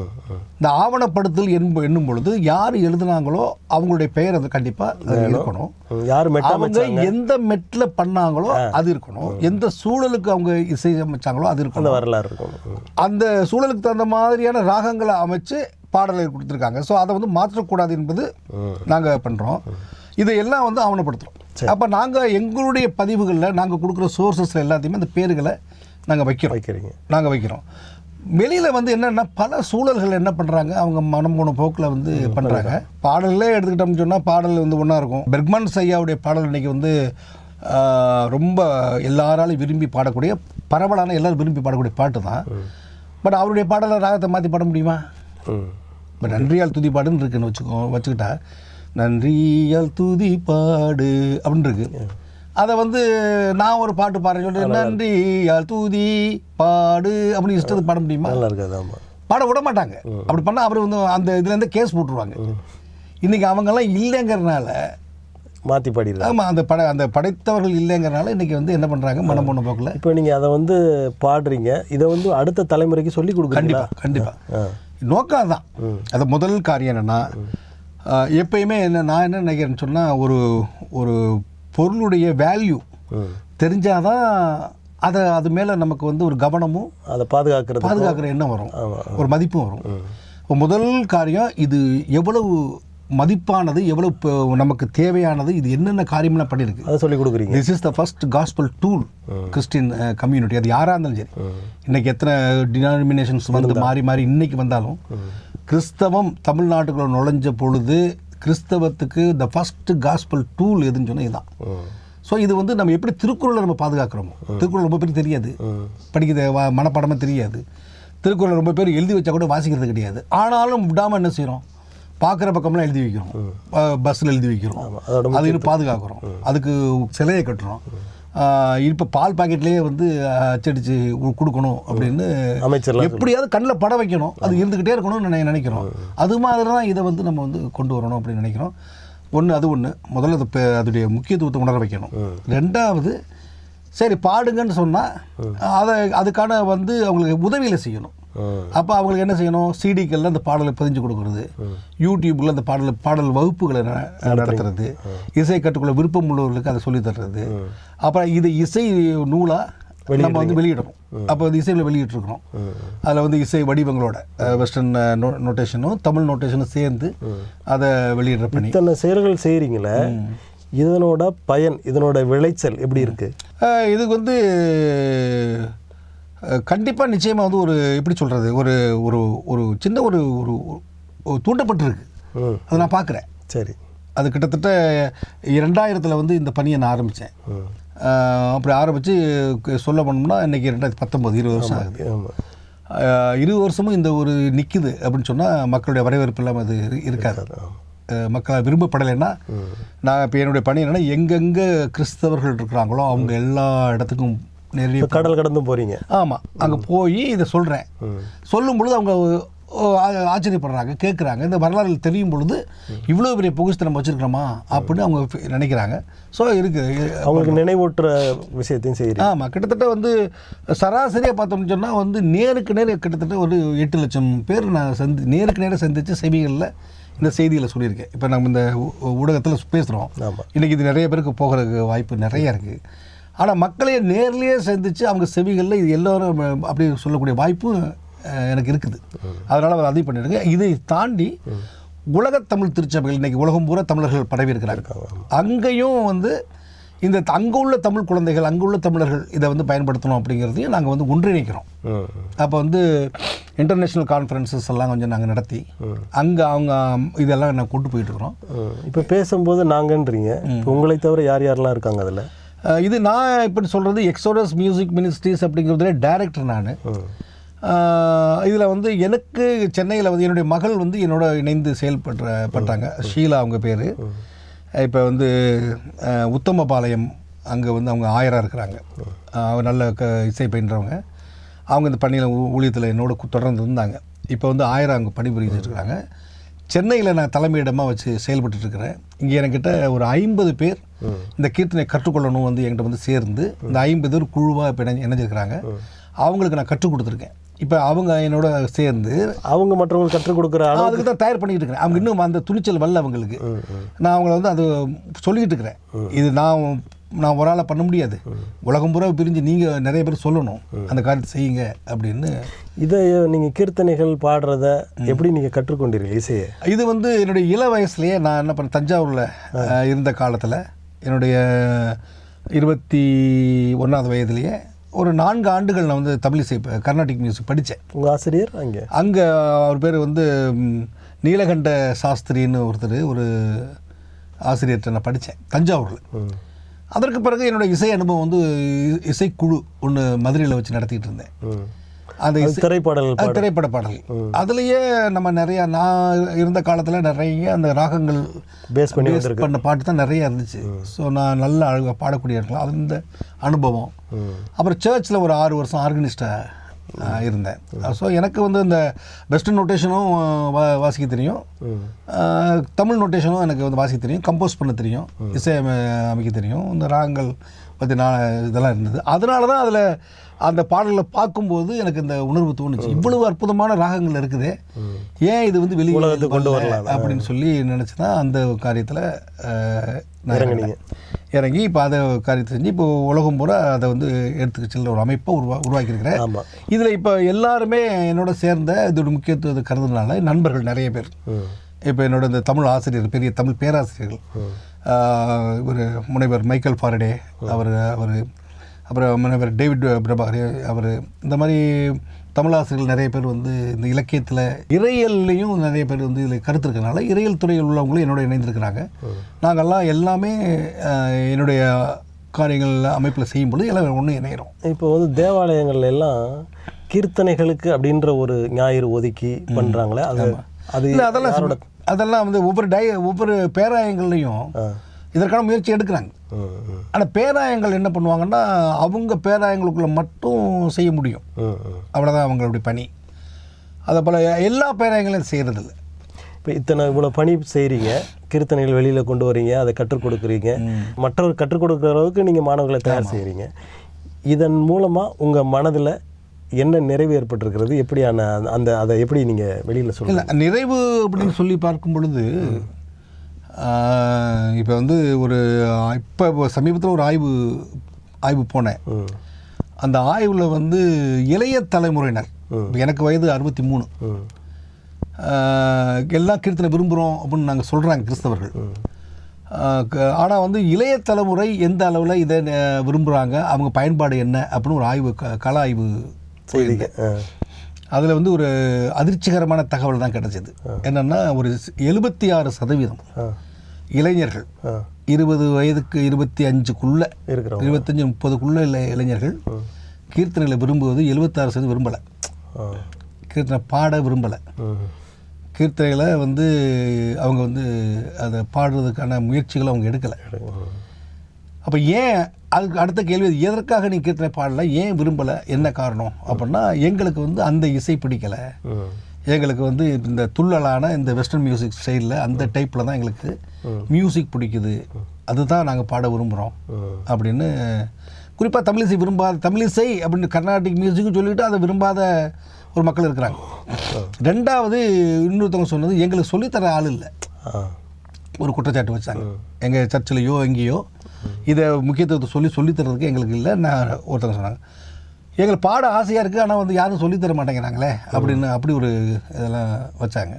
இந்த ஆவணப்படுத்தல் என்ப என்னும் பொழுது யார் எழுதுனாங்களோ அவங்களுடைய பெயர் அது கண்டிப்பாக இருக்கணும். யார் அவங்க எந்த மெட்டில் பண்ணாங்களோ அது இருக்கணும். எந்த சூழலுக்கு அவங்க இசையமைச்சாங்களோ அது அந்த இருக்கணும் வரலாறு இருக்கும் ம். அந்த சூழலுக்கு தகுந்த மாதிரியான ராகங்களை அமைச்சு பாடலை கொடுத்துருக்காங்க. ஸோ அதை வந்து மாற்றக்கூடாது என்பது நாங்கள் பண்ணுறோம் இதையெல்லாம் வந்து ஆவணப்படுத்துகிறோம் அப்போ நாங்கள் எங்களுடைய பதிவுகளில் நாங்கள் கொடுக்குற சோர்சஸில் எல்லாத்தையுமே அந்த பேர்களை நாங்கள் வைக்கிறோம். வைக்கிறீங்க. நாங்கள் வைக்கிறோம். வெளியில் வந்து என்னென்னா பல சூழல்கள் என்ன பண்ணுறாங்க அவங்க மனம் போன போக்கில் வந்து பண்ணுறாங்க பாடல்லே எடுத்துக்கிட்டோம்னு சொன்னால் பாடல் வந்து ஒன்றா இருக்கும். பெர்க்மன் ஐயாவுடைய பாடல் இன்னைக்கு வந்து ரொம்ப எல்லாராலும் விரும்பி பாடக்கூடிய பரவலான எல்லாரும் விரும்பி பாடக்கூடிய பாட்டு தான். பட் அவருடைய பாடலை ராகத்தை மாற்றி பாட முடியுமா? இப்போ நன்றியால் துதி பாடுன்னு இருக்குன்னு வச்சுக்கோ வச்சுக்கிட்டா நன்றியால் துதி பாடு அப்படின்னு இருக்கு அதை வந்து நான் ஒரு பாட்டு பாடுறேன். சொல்லிட்டு நன்றியால் துதி பாடு அப்படின்னு இஷ்டத்துக்கு பாட முடியுமா? நல்லா இருக்காது ஆமாம் பாட விட மாட்டாங்க. அப்படி பண்ணால் அவர் வந்து அந்த இதுலேருந்து கேஸ் போட்டுருவாங்க. இன்னைக்கு அவங்கெல்லாம் இல்லைங்கிறனால மாற்றி பாடிடுறாங்க ஆமாம் அந்த பட அந்த படைத்தவர்கள் இல்லைங்கிறனால இன்னைக்கு வந்து என்ன பண்ணுறாங்க மனம் போன போக்கில். இப்போ நீங்கள் அதை வந்து பாடுறீங்க. இதை வந்து அடுத்த தலைமுறைக்கு சொல்லி கொடுக்குறீங்களா? கண்டிப்பாக கண்டிப்பாக நோக்கம் தான் அது முதல் காரியம் என்னென்னா எப்பயுமே என்ன நான் என்ன நினைக்கிறேன்னு சொன்னால் ஒரு ஒரு பொருளுடைய வேல்யூ தெரிஞ்சாதான் அதை அது மேலே நமக்கு வந்து ஒரு கவனமும் அதை பாதுகாக்கிறது பாதுகாக்கிற எண்ணம் வரும். ஒரு மதிப்பும் வரும். இப்போ முதல் காரியம் இது எவ்வளவு மதிப்பானது எவ்வளவு நமக்கு தேவையானது இது என்னென்ன காரியம்லாம் பண்ணியிருக்கு அதை சொல்லி கொடுக்குறீங்க. This is the first gospel tool Christian community அது யாராக இருந்தாலும் சரி. இன்னைக்கு எத்தனை டினாமினேஷன்ஸ் வந்து மாறி மாறி இன்னைக்கு வந்தாலும் கிறிஸ்தவம் தமிழ்நாட்டுக்குள்ள நுழைஞ்ச பொழுது கிறிஸ்தவத்துக்கு த ஃபர்ஸ்ட் காஸ்பல் டூல் எதுன்னு சொன்னால் இதுதான் ஸோ இது வந்து நம்ம எப்படி திருக்குறளை நம்ம பாதுகாக்கிறோமோ? திருக்குறள் ரொம்ப பேருக்கு தெரியாது. படிக்கிறது வ- மனப்பாடமே தெரியாது. திருக்குறள் ரொம்ப பேர் எழுதி வச்சா கூட வாசிக்கிறது கிடையாது. ஆனாலும் விடாமல் என்ன செய்கிறோம் பார்க்குற பக்கம்லாம் எழுதி வைக்கிறோம். பஸ்ஸில் எழுதி வைக்கிறோம். அதோட அது இன்னும் பாதுகாக்கிறோம். அதுக்கு சிலையை கட்டுறோம். இப்போ பால் பாக்கெட்லேயே வந்து அச்சடிச்சு கொடுக்கணும் அப்படின்னு அமைச்சர்லாம் எப்படியாவது கண்ணில் படம் வைக்கணும். அது இருந்துக்கிட்டே இருக்கணும்னு நினை நினைக்கிறோம். அது மாதிரி தான் இதை வந்து நம்ம வந்து கொண்டு வரணும் அப்படின்னு நினைக்கிறோம். ஒன்று அது ஒன்று முதல்ல அது அதோடைய முக்கியத்துவத்தை உணர வைக்கணும். ரெண்டாவது சரி பாடுங்கன்னு சொன்னால் அதை அதுக்கான வந்து அவங்களுக்கு உதவியில் செய்யணும். அப்போ அவங்களுக்கு என்ன செய்யணும்? சிடிக்கல்ல அந்த பாடலை பதிஞ்சு கொடுக்கறது. யூடியூப்பில் அந்த பாடல் பாடல் வகுப்புகளை ந- நடத்துறது. இசை கற்றுக்கொள்ள விருப்பம் உள்ளவர்களுக்கு அதை சொல்லித் தர்றது. அப்புறம் இது இசை நூலாக நம்ம வந்து வெளியிடணும். அப்போ அது இசையில் வெளியிட்டிருக்கிறோம் அதில் வந்து இசை வடிவங்களோட வெஸ்டர்ன் நோட்டேஷனும் தமிழ் நோட்டேஷனும் சேர்ந்து அதை வெளியிடுற பணி. இத்தனை செயல்கள் செய்கிறீங்களே இதனோட பயன் இதனோட விளைச்சல் எப்படி இருக்கு? அஹ் இதுக்கு வந்து கண்டிப்பாக நிச்சயமாக வந்து ஒரு எப்படி சொல்கிறது ஒரு ஒரு ஒரு சின்ன ஒரு ஒரு தூண்டப்பட்டிருக்கு. அதை நான் பார்க்குறேன் சரி. அது கிட்டத்தட்ட இரண்டாயிரத்தில் வந்து இந்த பணியை நான் ஆரம்பித்தேன் அப்படி ஆரம்பித்து சொல்ல போனோம்னா இன்றைக்கி ரெண்டாயிரத்தி பத்தொம்போது இருபது வருஷம் ஆகுது. இருபது வருஷமும் இந்த ஒரு நிற்குது அப்படின்னு சொன்னால் மக்களுடைய வரவேற்பு இல்லாமல் அது இரு- இருக்காது. மக்கள் விரும்பப்படலைன்னா நான் இப்போ என்னுடைய பணி என்னென்னா எங்கெங்கே கிறிஸ்தவர்கள் இருக்கிறாங்களோ அவங்க எல்லா இடத்துக்கும் நேரடியாக கடல் கடந்து போகிறீங்க ஆமாம் அங்கே போய் இதை சொல்கிறேன் சொல்லும் பொழுது அவங்க ஆச்சரியப்படுறாங்க கேட்குறாங்க இந்த வரலாறு தெரியும் பொழுது இவ்வளோ பெரிய பொகுசத்தை நம்ம வச்சுருக்கிறோமா அப்படின்னு அவங்க நினைக்கிறாங்க. ஸோ இருக்குது அவங்களுக்கு நினைவூட்டுற விஷயத்தையும் செய்கிறீங்க ஆமாம் கிட்டத்தட்ட வந்து சராசரியாக பார்த்தோம்னு சொன்னால் வந்து நேருக்கு நேர் கிட்டத்தட்ட ஒரு எட்டு லட்சம் பேர் நான் சந்தி நேருக்கு நேரம் சந்தித்த செவிகளில் இந்த செய்திகளை சொல்லியிருக்கேன். இப்போ நம்ம இந்த ஊடகத்தில் பேசுகிறோம் இன்றைக்கி இது நிறைய பேருக்கு போகிறதுக்கு வாய்ப்பு நிறைய இருக்குது ஆனால் மக்களையே நேர்லேயே சந்தித்து அவங்க செவிகளில் இது எல்லோரும் அப்படி சொல்லக்கூடிய வாய்ப்பு அஹ், எனக்கு இருக்குது. அதனால் அவர் அதையும் பண்ணியிருக்கேன் இதை தாண்டி உலகத் தமிழ் திருச்சபைகள் இன்றைக்கி உலகம் பூரா தமிழர்கள் பரவி இருக்கிறாங்க அங்கேயும் வந்து இந்த அங்கே உள்ள தமிழ் குழந்தைகள் அங்கே உள்ள தமிழர்கள் இதை வந்து பயன்படுத்தணும் அப்படிங்கிறதையும் நாங்கள் வந்து ஒன்றிணைக்கிறோம். அப்போ வந்து இன்டர்நேஷ்னல் கான்ஃபரன்சஸ் எல்லாம் கொஞ்சம் நாங்கள் நடத்தி அங்கே அவங்க இதெல்லாம் நான் கொண்டு போயிட்டு இருக்கிறோம். இப்போ பேசும்போது நாங்கன்றீங்க. உங்களை தவிர யார் யாரெல்லாம் இருக்காங்க அதில்? இது நான் இப்படி சொல்கிறது எக்ஸோடஸ் மியூசிக் மினிஸ்ட்ரிஸ் அப்படிங்கிறதுல டைரக்டர் நான். இதில் வந்து எனக்கு சென்னையில் வந்து என்னுடைய மகள் வந்து என்னோட இணைந்து செயல்படுற பட்டாங்க. ஷீலா அவங்க பேர். இப்போ வந்து உத்தமபாளையம் அங்கே வந்து அவங்க ஆயராக இருக்கிறாங்க. அவங்க நல்ல க இசை பயின்றவங்க. அவங்க இந்த பணியில் ஊழியத்தில் என்னோட தொடர்ந்து இருந்தாங்க. இப்போ வந்து ஆயரா அங்கே பணிபுரிஞ்சிட்டு இருக்காங்க. சென்னையில் நான் தலைமையிடமாக வச்சு செயல்பட்டு இருக்கிறேன். இங்கே என்கிட்ட ஒரு ஐம்பது பேர் இந்த கீர்த்தனை கற்றுக்கொள்ளணும் வந்து என்கிட்ட வந்து சேர்ந்து இந்த ஐம்பது பேர் குழுவாக இப்போ இணைஞ்சு இணைஞ்சிருக்கிறாங்க. அவங்களுக்கு நான் கற்றுக் கொடுத்துருக்கேன். இப்போ அவங்க என்னோட சேர்ந்து அவங்க மற்றவங்களுக்கு கற்றுக் கொடுக்குற அதுக்கு தான் தயார் பண்ணிட்டு இருக்கிறேன். அவங்க இன்னும் அந்த துணிச்சல் வரல அவங்களுக்கு. நான் அவங்கள வந்து அது சொல்லிக்கிட்டு இருக்கிறேன். இது நான் நான் ஒரு ஆளை பண்ண முடியாது. உலகம் பூரா பிரிஞ்சு நீங்கள் நிறைய பேர் சொல்லணும். அந்த காரியத்தை செய்யுங்க அப்படின்னு. இதை நீங்கள் கீர்த்தனைகள் பாடுறத எப்படி நீங்கள் கற்றுக்கொண்டீர்கள் இசையை? இது வந்து என்னுடைய இள வயசுலேயே நான் என்ன பண்ணேன் தஞ்சாவூரில் இருந்த காலத்தில் என்னுடைய இருபத்தி ஒன்றாவது வயதுலேயே ஒரு நான்கு ஆண்டுகள் நான் வந்து தமிழ் இசை கர்நாடிக் மியூசிக் படித்தேன் உங்கள் ஆசிரியர் அங்கே? அங்கே அவர் பேர் வந்து நீலகண்ட சாஸ்திரின்னு ஒருத்தர் ஒரு ஆசிரியர்கிட்ட நான் படித்தேன் தஞ்சாவூரில். அதற்கு பிறகு என்னோட இசை அனுபவம் வந்து இசைக்குழு ஒன்று மதுரையில் வச்சு நடத்திட்டு இருந்தேன். அந்த அது திரைப்பட பாடல். அதுலேயே நம்ம நிறைய நான் இருந்த காலத்தில் நிறைய அந்த ராகங்கள் பேஸ் பண்ணி பண்ண பாட்டு தான் நிறைய இருந்துச்சு. ஸோ நான் நல்ல அழகாக பாடக்கூடிய இருக்கலாம் அது இந்த அனுபவம். அப்புறம் சர்ச்சில் ஒரு ஆறு வருஷம் ஆர்கனிஸ்டாக இருந்தேன். ஸோ எனக்கு வந்து இந்த வெஸ்டர்ன் நோட்டேஷனும் வா வாசிக்க தெரியும். தமிழ் நோட்டேஷனும் எனக்கு வந்து வாசிக்க தெரியும். கம்போஸ் பண்ண தெரியும். இசை அமை- அமைக்க தெரியும். இந்த ராகங்கள் பற்றி நான் இதெல்லாம் இருந்தது. அதனால தான் அதில் அந்த பாடல்களை பார்க்கும்போது எனக்கு இந்த உணர்வு தோணுச்சு. இவ்வளவு அற்புதமான ராகங்கள் இருக்குது. ஏன் இது வந்து வெளியே கொண்டு வரல வரலாம். அப்படின்னு சொல்லி நினச்சி தான் அந்த காரியத்தில் இறங்குனீங்க. இறங்கி இப்போ அதை காரியத்தை செஞ்சு இப்போ உலகம் பூரா அதை வந்து எடுத்துக்க செல்ல ஒரு அமைப்பை உருவா உருவாக்கியிருக்கிறேன். இதில் இப்போ எல்லாருமே என்னோட சேர்ந்த இதோட முக்கியத்துவத்தை கருதுனால நண்பர்கள் நிறைய பேர். இப்போ என்னோட இந்த தமிழ் ஆசிரியர் பெரிய தமிழ் பேராசிரியர்கள். ஒரு முனைவர் மைக்கேல் ஃபாரடே அவர் அவர் அப்புறம் முனைவர் டேவிட் பிரபாகர் அவர் இந்த மாதிரி தமிழ் ஆசிரியர்கள் நிறைய பேர் வந்து இந்த இலக்கியத்தில் இறையல்லையும் நிறைய பேர் வந்து இதில் கருத்து இருக்கனால இறையல் துறையில் உள்ளவங்களும் என்னோட இணைந்திருக்கிறாங்க. நாங்கள்லாம் எல்லாமே என்னுடைய காரியங்கள் அமைப்பில் செய்யும்பொழுது எல்லாம் ஒன்று இணையிறோம். இப்போ வந்து தேவாலயங்கள்ல எல்லாம் கீர்த்தனைகளுக்கு அப்படின்ற ஒரு ஞாயிறு ஒதுக்கி பண்றாங்களே அது அது அதெல்லாம் அதெல்லாம் வந்து ஒவ்வொரு டை ஒவ்வொரு பேராயங்கள்லையும். இதற்கான முயற்சி எடுக்கிறாங்க. ஆனால் பேராயங்கள் என்ன பண்ணுவாங்கன்னா அவங்க பேராயங்களுக்குள்ள மட்டும் செய்ய முடியும். அவ்வளோதான் அவங்களுடைய பணி. அதை போல் எல்லா பேராயங்களையும் செய்கிறதில்ல இப்போ இத்தனை இவ்வளோ பணி செய்கிறீங்க கீர்த்தனைகள் வெளியில் கொண்டு வரீங்க. அதை கற்றுக் கொடுக்குறீங்க. மற்றவர் கற்றுக் கொடுக்குற அளவுக்கு நீங்கள் மாணவர்களை தயார் செய்கிறீங்க இதன் மூலமாக உங்கள் மனதில் என்ன நிறைவு ஏற்பட்டிருக்கிறது? எப்படியான அந்த- அதை எப்படி நீங்கள் வெளியில் இல்லை நிறைவு அப்படின்னு சொல்லி பார்க்கும் பொழுது இப்போ வந்து ஒரு இப்போ சமீபத்தில் ஒரு ஆய்வு ஆய்வு போனேன். அந்த ஆய்வில் வந்து இளைய தலைமுறையினர் இப்ப எனக்கு வயது அறுபத்தி மூணு ம் எல்லா கீர்த்தனை விரும்புகிறோம் அப்படின்னு நாங்கள் சொல்கிறாங்க கிறிஸ்தவர்கள். ஆனால் வந்து இளைய தலைமுறை எந்த அளவில் இதை விரும்புகிறாங்க அவங்க பயன்பாடு என்ன அப்படின்னு ஒரு ஆய்வு கள ஆய்வு செய்திங்க ஆ. அதில் வந்து ஒரு அதிர்ச்சிகரமான தகவல் தான் கிடைச்சது. என்னென்னா ஒரு எழுபத்தி ஆறு சதவீதம் இளைஞர்கள் இருபது வயதுக்கு இருபத்தி அஞ்சுக்குள்ளே இருபத்தஞ்சு முப்பதுக்குள்ளே இல்லை இளைஞர்கள் கீர்த்தனைகளை விரும்புவது எழுபத்தாறு சதவீதம் விரும்பலை. கீர்த்தனை பாட விரும்பலை. கீர்த்தனைகளை வந்து அவங்க வந்து அதை பாடுறதுக்கான முயற்சிகளை அவங்க எடுக்கலை. அப்போ ஏன் அதுக்கு அடுத்த கேள்வி எதற்காக நீ கீர்த்தனை பாடல? ஏன் விரும்பலை? என்ன காரணம்? அப்படின்னா எங்களுக்கு வந்து அந்த இசை பிடிக்கலை. எங்களுக்கு வந்து இந்த துள்ளலான இந்த வெஸ்டர்ன் மியூசிக் ஸ்டைலில் அந்த டைப்பில் தான் எங்களுக்கு மியூசிக் பிடிக்குது. அதுதான் நாங்கள் பாட விரும்புகிறோம். அப்படின்னு குறிப்பாக தமிழிசை விரும்பாத தமிழிசை அப்படின்னு கர்நாடிக் மியூசிக்கும் சொல்லிட்டு அதை விரும்பாத ஒரு மக்கள் இருக்கிறாங்க. ரெண்டாவது இன்னொருத்தவங்க சொன்னது எங்களுக்கு சொல்லித்தர ஆள் இல்லை. ஒரு குற்றச்சாட்டு வச்சாங்க. எங்கள் சர்ச்சிலையோ எங்கேயோ இதை முக்கியத்துவத்தை சொல்லி சொல்லித்தரதுக்கு எங்களுக்கு இல்லை. நான் ஒருத்தவங்க சொன்னாங்க எங்களுக்கு பாட ஆசையாக இருக்குது ஆனால் வந்து யாரும் சொல்லித்தர மாட்டேங்கிறாங்களே அப்படின்னு அப்படி ஒரு இதெல்லாம் வச்சாங்க.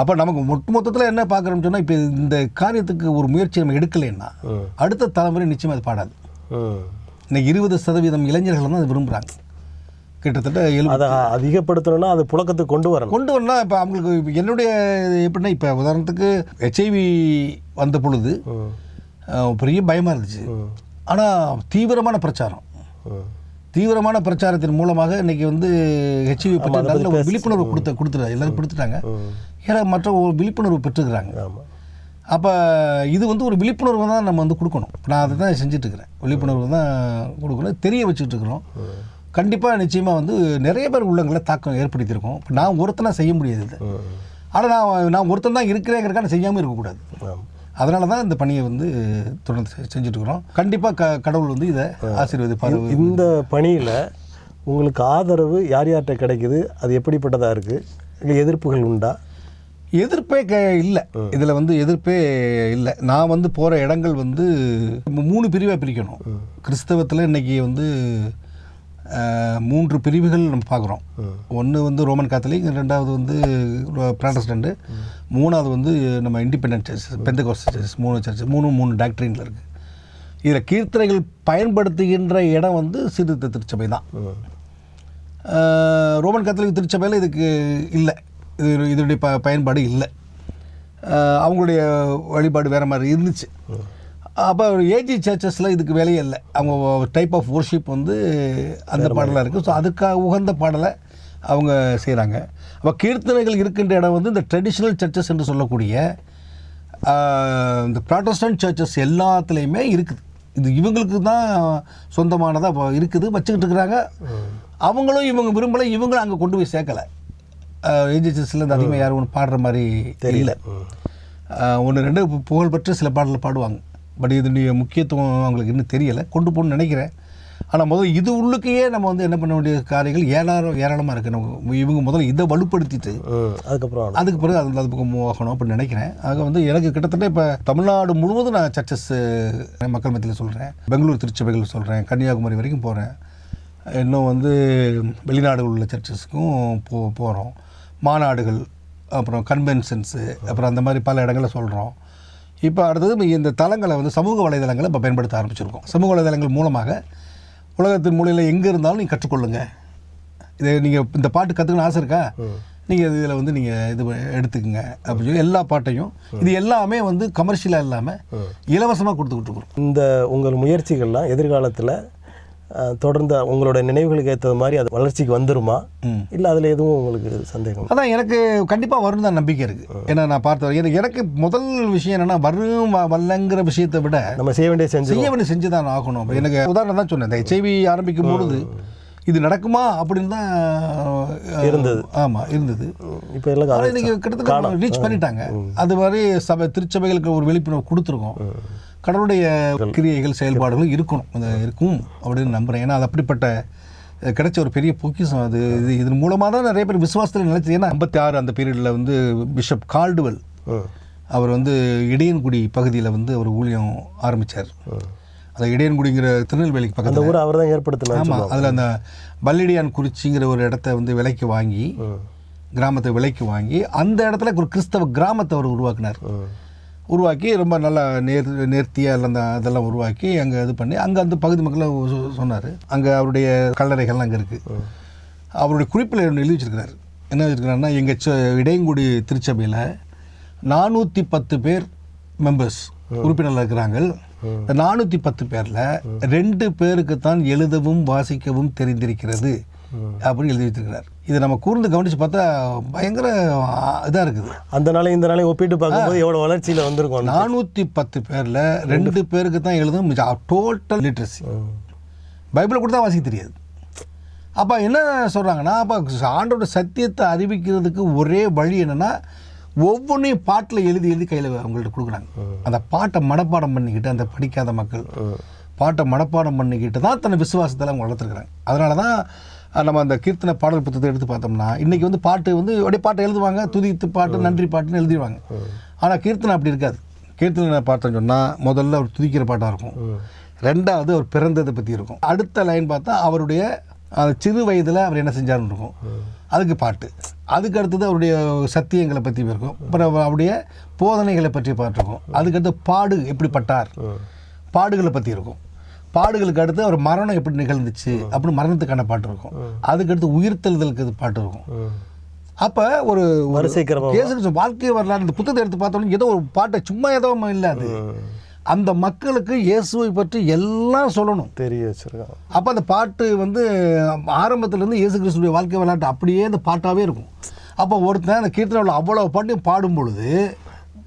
அப்போ நமக்கு மொத்த மொத்தத்தில் என்ன பார்க்குறோம்னு சொன்னால் இப்போ இந்த காரியத்துக்கு ஒரு முயற்சி நம்ம எடுக்கலைன்னா. அடுத்த தலைமுறை நிச்சயமாக அது பாடாது. இன்னைக்கு இருபது சதவீதம் இளைஞர்கள் தான் அதை விரும்புகிறாங்க கிட்டத்தட்ட எழுபது அதை அதிகப்படுத்தணும்னா அது புழக்கத்துக்கு கொண்டு வரணும். கொண்டு வரலாம் இப்போ அவங்களுக்கு என்னுடைய எப்படின்னா இப்போ உதாரணத்துக்கு ஹெச்ஐவி வந்த பொழுது பெரிய பயமாக இருந்துச்சு. ஆனால் தீவிரமான பிரச்சாரம். தீவிரமான பிரச்சாரத்தின் மூலமாக இன்னைக்கு வந்து ஹெச்ஐவி பற்றி நல்ல ஒரு விழிப்புணர்வு கொடுத்த கொடுத்துரு எல்லாரும் கொடுத்துட்டாங்க. ஏன்னா மற்ற ஒரு விழிப்புணர்வு பெற்றுக்கிறாங்க. அப்போ இது வந்து ஒரு விழிப்புணர்வு தான் நம்ம வந்து கொடுக்கணும். நான் அதை தான் செஞ்சுட்டு இருக்கிறேன் விழிப்புணர்வு தான் கொடுக்கணும். தெரிய வச்சுட்டு இருக்கிறோம் கண்டிப்பாக நிச்சயமாக வந்து நிறைய பேர் உள்ளங்களை தாக்கம் ஏற்படுத்தியிருக்கோம். இப்போ நான் ஒருத்தனா செய்ய முடியாது இதை ஆனால் நான் நான் ஒருத்தன் தான் இருக்கிறேங்கிறக்கான செய்யாமல் இருக்கக்கூடாது. அதனால தான் இந்த பணியை வந்து தொடர்ந்து செ- செஞ்சுட்டு இருக்கிறோம் கண்டிப்பாக க கடவுள் வந்து இதை ஆசீர்வதிப்பார். இந்த பணியில் உங்களுக்கு ஆதரவு யார் யார்கிட்ட கிடைக்குது? அது எப்படிப்பட்டதாக இருக்குது இல்லை எதிர்ப்புகள் உண்டா? எதிர்ப்பே க இல்லை. இதில் வந்து எதிர்ப்பே இல்லை. நான் வந்து போகிற இடங்கள் வந்து மூணு பிரிவாக பிரிக்கணும். கிறிஸ்தவத்தில் இன்னைக்கு வந்து மூன்று பிரிவுகள் நம்ம பார்க்குறோம். ஒன்று வந்து ரோமன் காத்தலிக் ரெண்டாவது வந்து ப்ராட்டஸ்டண்ட்டு மூணாவது வந்து நம்ம இண்டிபெண்டன்ட் சர்ச்சஸ் பெந்தகோஸ் சர்ச்சஸ் மூணு சர்ச்சஸ் மூணு மூணு டாக்டரினில் இருக்குது இதில் கீர்த்தனைகள் பயன்படுத்துகின்ற இடம் வந்து சீர்திருத்த திருச்சபை தான். ரோமன் கத்தோலிக் திருச்சபையில் இதுக்கு இல்லை. இது இதனுடைய ப பயன்பாடு இல்லை. அவங்களுடைய வழிபாடு வேறு மாதிரி இருந்துச்சு. அப்போ ஏஜி சர்ச்சஸில் இதுக்கு வேலையே இல்லை. அவங்க டைப் ஆஃப் worship வந்து அந்த பாடலாக இருக்குது ஸோ அதுக்காக உகந்த பாடலை அவங்க செய்கிறாங்க அப்போ கீர்த்தனைகள் இருக்கின்ற இடம் வந்து இந்த ட்ரெடிஷ்னல் சர்ச்சஸ் என்று சொல்லக்கூடிய இந்த ப்ராட்டஸ்டன்ட் சர்ச்சஸ் எல்லாத்துலேயுமே இருக்குது. இது இவங்களுக்கு தான் சொந்தமானதாக இருக்குது. வச்சுக்கிட்டு இருக்கிறாங்க. அவங்களும் இவங்க விரும்பலை. இவங்களும் அங்கே கொண்டு போய் சேர்க்கலை. ஏஜிஎஸ்ல இந்த அதிகமாக யாரும் ஒன்று பாடுற மாதிரி தெரியல. ஒன்று ரெண்டு புகழ்பெற்ற சில பாடல்கள் பாடுவாங்க. பட் இதனுடைய முக்கியத்துவம் அவங்களுக்கு இன்னும் தெரியலை. கொண்டு போகணும்னு நினைக்கிறேன். ஆனால் முதல்ல இது உள்ளுக்கையே நம்ம வந்து என்ன பண்ண வேண்டிய காரியங்கள் ஏராளம் ஏராளமாக இருக்குது நம்ம இவங்க முதல்ல இதை வலுப்படுத்திட்டு அதுக்கப்புறம் அதுக்கு பிறகு அது அது பக்கம் மூவ் ஆகணும் அப்படின்னு நினைக்கிறேன். ஆக வந்து எனக்கு கிட்டத்தட்ட இப்போ தமிழ்நாடு முழுவதும் நான் சர்ச்சஸ் மக்கள் மத்தியில் சொல்கிறேன் பெங்களூர் திருச்சபைகள் சொல்கிறேன் கன்னியாகுமரி வரைக்கும் போகிறேன் இன்னும் வந்து வெளிநாடுகள் உள்ள சர்ச்சஸ்க்கும் போ போகிறோம் மாநாடுகள் அப்புறம் கன்வென்ஷன்ஸு அப்புறம் அந்த மாதிரி பல இடங்களில் சொல்கிறோம் இப்போ அடுத்தது இந்த தளங்களை வந்து சமூக வலைதளங்களை இப்போ பயன்படுத்த ஆரம்பிச்சிருக்கோம். சமூக வலைதளங்கள் மூலமாக உலகத்தின் மூலையில் எங்கே இருந்தாலும் நீங்கள் கற்றுக்கொள்ளுங்க. இதை நீங்கள் இந்த பாட்டு கற்றுக்கணும் ஆசை இருக்கா? நீங்கள் இதில் வந்து நீங்கள் இது எடுத்துக்கங்க. அப்படின்னு சொல்லி எல்லா பாட்டையும் இது எல்லாமே வந்து கமர்ஷியலாக இல்லாமல் இலவசமாக கொடுத்துக்கிட்டு இருக்கிறோம். இந்த உங்கள் முயற்சிகள்லாம் எதிர்காலத்தில் தொடர்ந்து உங்களோட நினைவுகளுக்கு ஏற்றது மாதிரி அது வளர்ச்சிக்கு வந்துருமா. இல்லை அதில் எதுவும் உங்களுக்கு சந்தேகம் அதான் எனக்கு கண்டிப்பாக வரும் தான் நம்பிக்கை இருக்குது ஏன்னா நான் பார்த்த எனக்கு- எனக்கு முதல் விஷயம் என்னென்னா வரும் வரலங்கிற விஷயத்தை விட நம்ம செய்ய வேண்டிய செஞ்சு செய்ய வேண்டிய செஞ்சு தான் ஆகணும். எனக்கு உதாரணம் தான் சொன்னேன். இந்த ஹெச்ஐவி ஆரம்பிக்கும் பொழுது இது நடக்குமா அப்படின்னு தான் இருந்தது. ஆமாம் இருந்தது. இப்போ எல்லாம் இன்னைக்கு கிட்டத்தட்ட ரீச் பண்ணிட்டாங்க. அது மாதிரி சபை திருச்சபைகளுக்கு ஒரு விழிப்புணர்வு கொடுத்துருக்கோம். கடவுளுடைய கிரியைகள் செயல்பாடுகளும் இருக்கணும். அது இருக்கும் அப்படின்னு நம்புகிறேன் ஏன்னா அது அப்படிப்பட்ட கிடைச்ச ஒரு பெரிய பொக்கிஷம். அது இது இதன் மூலமாக தான் நிறைய பேர் விசுவாசத்தில் நினைச்சது. ஏன்னா ஐம்பத்தி ஆறு அந்த பீரியடில் வந்து பிஷப் கால்டுவெல் அவர் வந்து இடையன்குடி பகுதியில் வந்து அவர் ஊழியம் ஆரம்பித்தார் அந்த இடையன்குடிங்கிற திருநெல்வேலிக்கு பக்கத்தில். ஊரை அவர் தான் ஏற்படுத்தினார் ஆமாம் அதில் அந்த பல்லிடியான் குறிச்சிங்கிற ஒரு இடத்த வந்து விலைக்கு வாங்கி கிராமத்தை விலைக்கு வாங்கி அந்த இடத்துல ஒரு கிறிஸ்தவ கிராமத்தை அவர் உருவாக்கினார். உருவாக்கி ரொம்ப நல்லா நேர் நேர்த்தியாக அந்த இதெல்லாம் உருவாக்கி அங்கே இது பண்ணி அங்கே அந்த பகுதி மக்களை சொன்னார். அங்கே அவருடைய கல்லறைகள்லாம் அங்கே இருக்குது அவருடைய குறிப்பில் எழுதி வச்சிருக்கிறார். என்ன வச்சிருக்கிறாருன்னா எங்கள் ச இடையங்குடி திருச்சபையில் நானூற்றி பத்து பேர் மெம்பர்ஸ் உறுப்பினர்கள் இருக்கிறாங்க. நானூற்றி பத்து பேரில் ரெண்டு பேருக்கு தான் எழுதவும் வாசிக்கவும் தெரிந்திருக்கிறது அப்படின்னு எழுதி வச்சிருக்கிறார். இதை நம்ம கூர்ந்து கவனித்து பார்த்தா பயங்கர இதாக இருக்குது. அந்த நாளையும் இந்த நாளையும் ஒப்பிட்டு பார்க்கும்போது எவ்வளோ வளர்ச்சியில் வந்திருக்கும் நானூற்றி பத்து பேரில் ரெண்டு பேருக்கு தான் எழுதும் டோட்டல் லிட்ரஸி பைபிளை கூட தான் வாசிக்க தெரியாது. அப்போ என்ன சொல்கிறாங்கன்னா அப்போ ஆண்டோட சத்தியத்தை அறிவிக்கிறதுக்கு ஒரே வழி என்னென்னா ஒவ்வொன்றையும் பாட்டில் எழுதி எழுதி கையில் அவங்கள்ட்ட கொடுக்குறாங்க. அந்த பாட்டை மனப்பாடம் பண்ணிக்கிட்டு அந்த படிக்காத மக்கள் பாட்டை மனப்பாடம் பண்ணிக்கிட்டு தான் தன்னை விசுவாசத்தில் அவங்க வளர்த்துருக்குறாங்க. அதனால தான் நம்ம அந்த கீர்த்தனை பாடல் புத்தகத்தை எடுத்து பார்த்தோம்னா இன்றைக்கி வந்து பாட்டு வந்து அப்படியே பாட்டை எழுதுவாங்க துதித்து பாட்டு நன்றி பாட்டுன்னு எழுதிடுவாங்க. ஆனால் கீர்த்தனை அப்படி இருக்காது. கீர்த்தனை பார்த்தோன்னு சொன்னால் முதல்ல அவர் துதிக்கிற பாட்டாக இருக்கும். ரெண்டாவது அவர் பிறந்ததை பற்றி இருக்கும். அடுத்த லைன் பார்த்தா அவருடைய சிறு வயதில் அவர் என்ன செஞ்சாருன்னு இருக்கும். அதுக்கு பாட்டு. அதுக்கு அடுத்தது அவருடைய சத்தியங்களை பற்றி இருக்கும். அப்புறம் அவருடைய போதனைகளை பற்றி பாட்டு இருக்கும். அதுக்கடுத்து பாடு எப்படிப்பட்டார். பாடுகளை பற்றி இருக்கும். பாடுகளுக்கு அடுத்து அவர் மரணம் எப்படி நிகழ்ந்துச்சு அப்படின்னு மரணத்துக்கான பாட்டு இருக்கும். அதுக்கடுத்து உயிர்த்தெழுதலுக்கு பாட்டு இருக்கும். அப்போ ஒரு வரிசை வாழ்க்கை வரலாறு இந்த புத்தகத்தை எடுத்து பார்த்தோம்னா ஏதோ ஒரு பாட்டை சும்மா ஏதோ இல்லை அது. அந்த மக்களுக்கு இயேசுவை பற்றி எல்லாம் சொல்லணும். தெரிய வச்சிருக்கான். அப்போ அந்த பாட்டு வந்து ஆரம்பத்துலேருந்து இயேசு கிறிஸ்துடைய வாழ்க்கை வரலாற்று அப்படியே அந்த பாட்டாகவே இருக்கும். அப்போ ஒருத்தன் அந்த கீர்த்தனையில் அவ்வளோ பாட்டையும் பாடும் பொழுது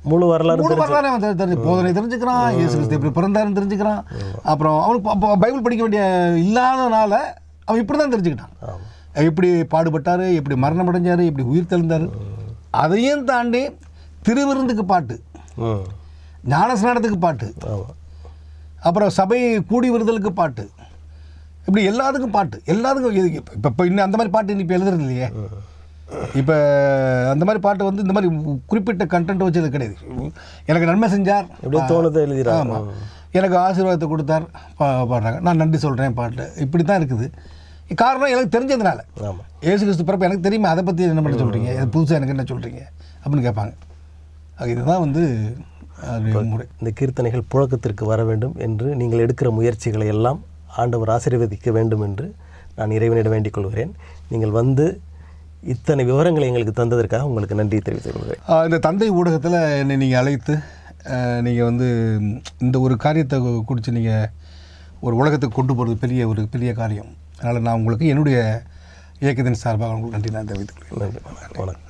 முழு வரலாறு மூணு வரலாறு அவன் தெரி- தெரிஞ்சு போதனை தெரிஞ்சுக்கிறான் இயேசு கிறிஸ்து எப்படி பிறந்தாருன்னு தெரிஞ்சுக்கிறான். அப்புறம் அவனுக்கு பைபிள் படிக்க வேண்டிய இல்லாதனால அவன் இப்படி தான் தெரிஞ்சுக்கிட்டான் எப்படி பாடுபட்டார் எப்படி மரணம் அடைஞ்சார் எப்படி உயிர் தெழுந்தார் அதையும் தாண்டி திருவிருந்துக்கு பாட்டு. ஞானஸ்நானத்துக்கு பாட்டு. அப்புறம் சபை கூடி வருதலுக்கு பாட்டு. இப்படி எல்லாத்துக்கும் பாட்டு. எல்லாத்துக்கும் இப்போ இன்னும் அந்த மாதிரி பாட்டு இப்போ எழுதுறது இல்லையே. இப்போ அந்த மாதிரி பாட்டு வந்து இந்த மாதிரி குறிப்பிட்ட கண்டென்ட் வச்சது கிடையாது. எனக்கு நன்மை செஞ்சார். எப்படியோ தோணுதை எழுதிடுறாங்க. ஆமாம் எனக்கு ஆசீர்வாதத்தை கொடுத்தார். பா பாடுறாங்க. நான் நன்றி சொல்கிறேன் பாட்டு. இப்படி தான் இருக்குது. காரணம் எனக்கு தெரிஞ்சதுனால. ஆமாம் ஏசு கிறிஸ்து பிறப்பு எனக்கு தெரியுமா? அதை பற்றி என்ன பண்ண சொல்கிறீங்க இது புதுசாக எனக்கு என்ன சொல்கிறீங்க அப்படின்னு கேட்பாங்க. இதுதான் வந்து முறை. இந்த கீர்த்தனைகள் புழக்கத்திற்கு வர வேண்டும் என்று நீங்கள் எடுக்கிற முயற்சிகளை எல்லாம் ஆண்டவர் ஆசீர்வதிக்க வேண்டும் என்று நான் இறைவனிடம் வேண்டிக் கொள்கிறேன். நீங்கள் வந்து இத்தனை விவரங்களை எங்களுக்கு தந்ததற்காக உங்களுக்கு நன்றி தெரிவித்துக் கொள்கிறேன். இந்த தந்தை ஊடகத்தில் என்னை நீங்கள் அழைத்து நீங்கள் வந்து இந்த ஒரு காரியத்தை குறித்து நீங்கள் ஒரு உலகத்துக்கு கொண்டு போகிறது பெரிய ஒரு பெரிய காரியம். அதனால் நான் உங்களுக்கு என்னுடைய இயக்கத்தின் சார்பாக உங்களுக்கு நன்றி நான் தெரிவித்துக் கொள்கிறேன். நன்றி. வணக்கம்.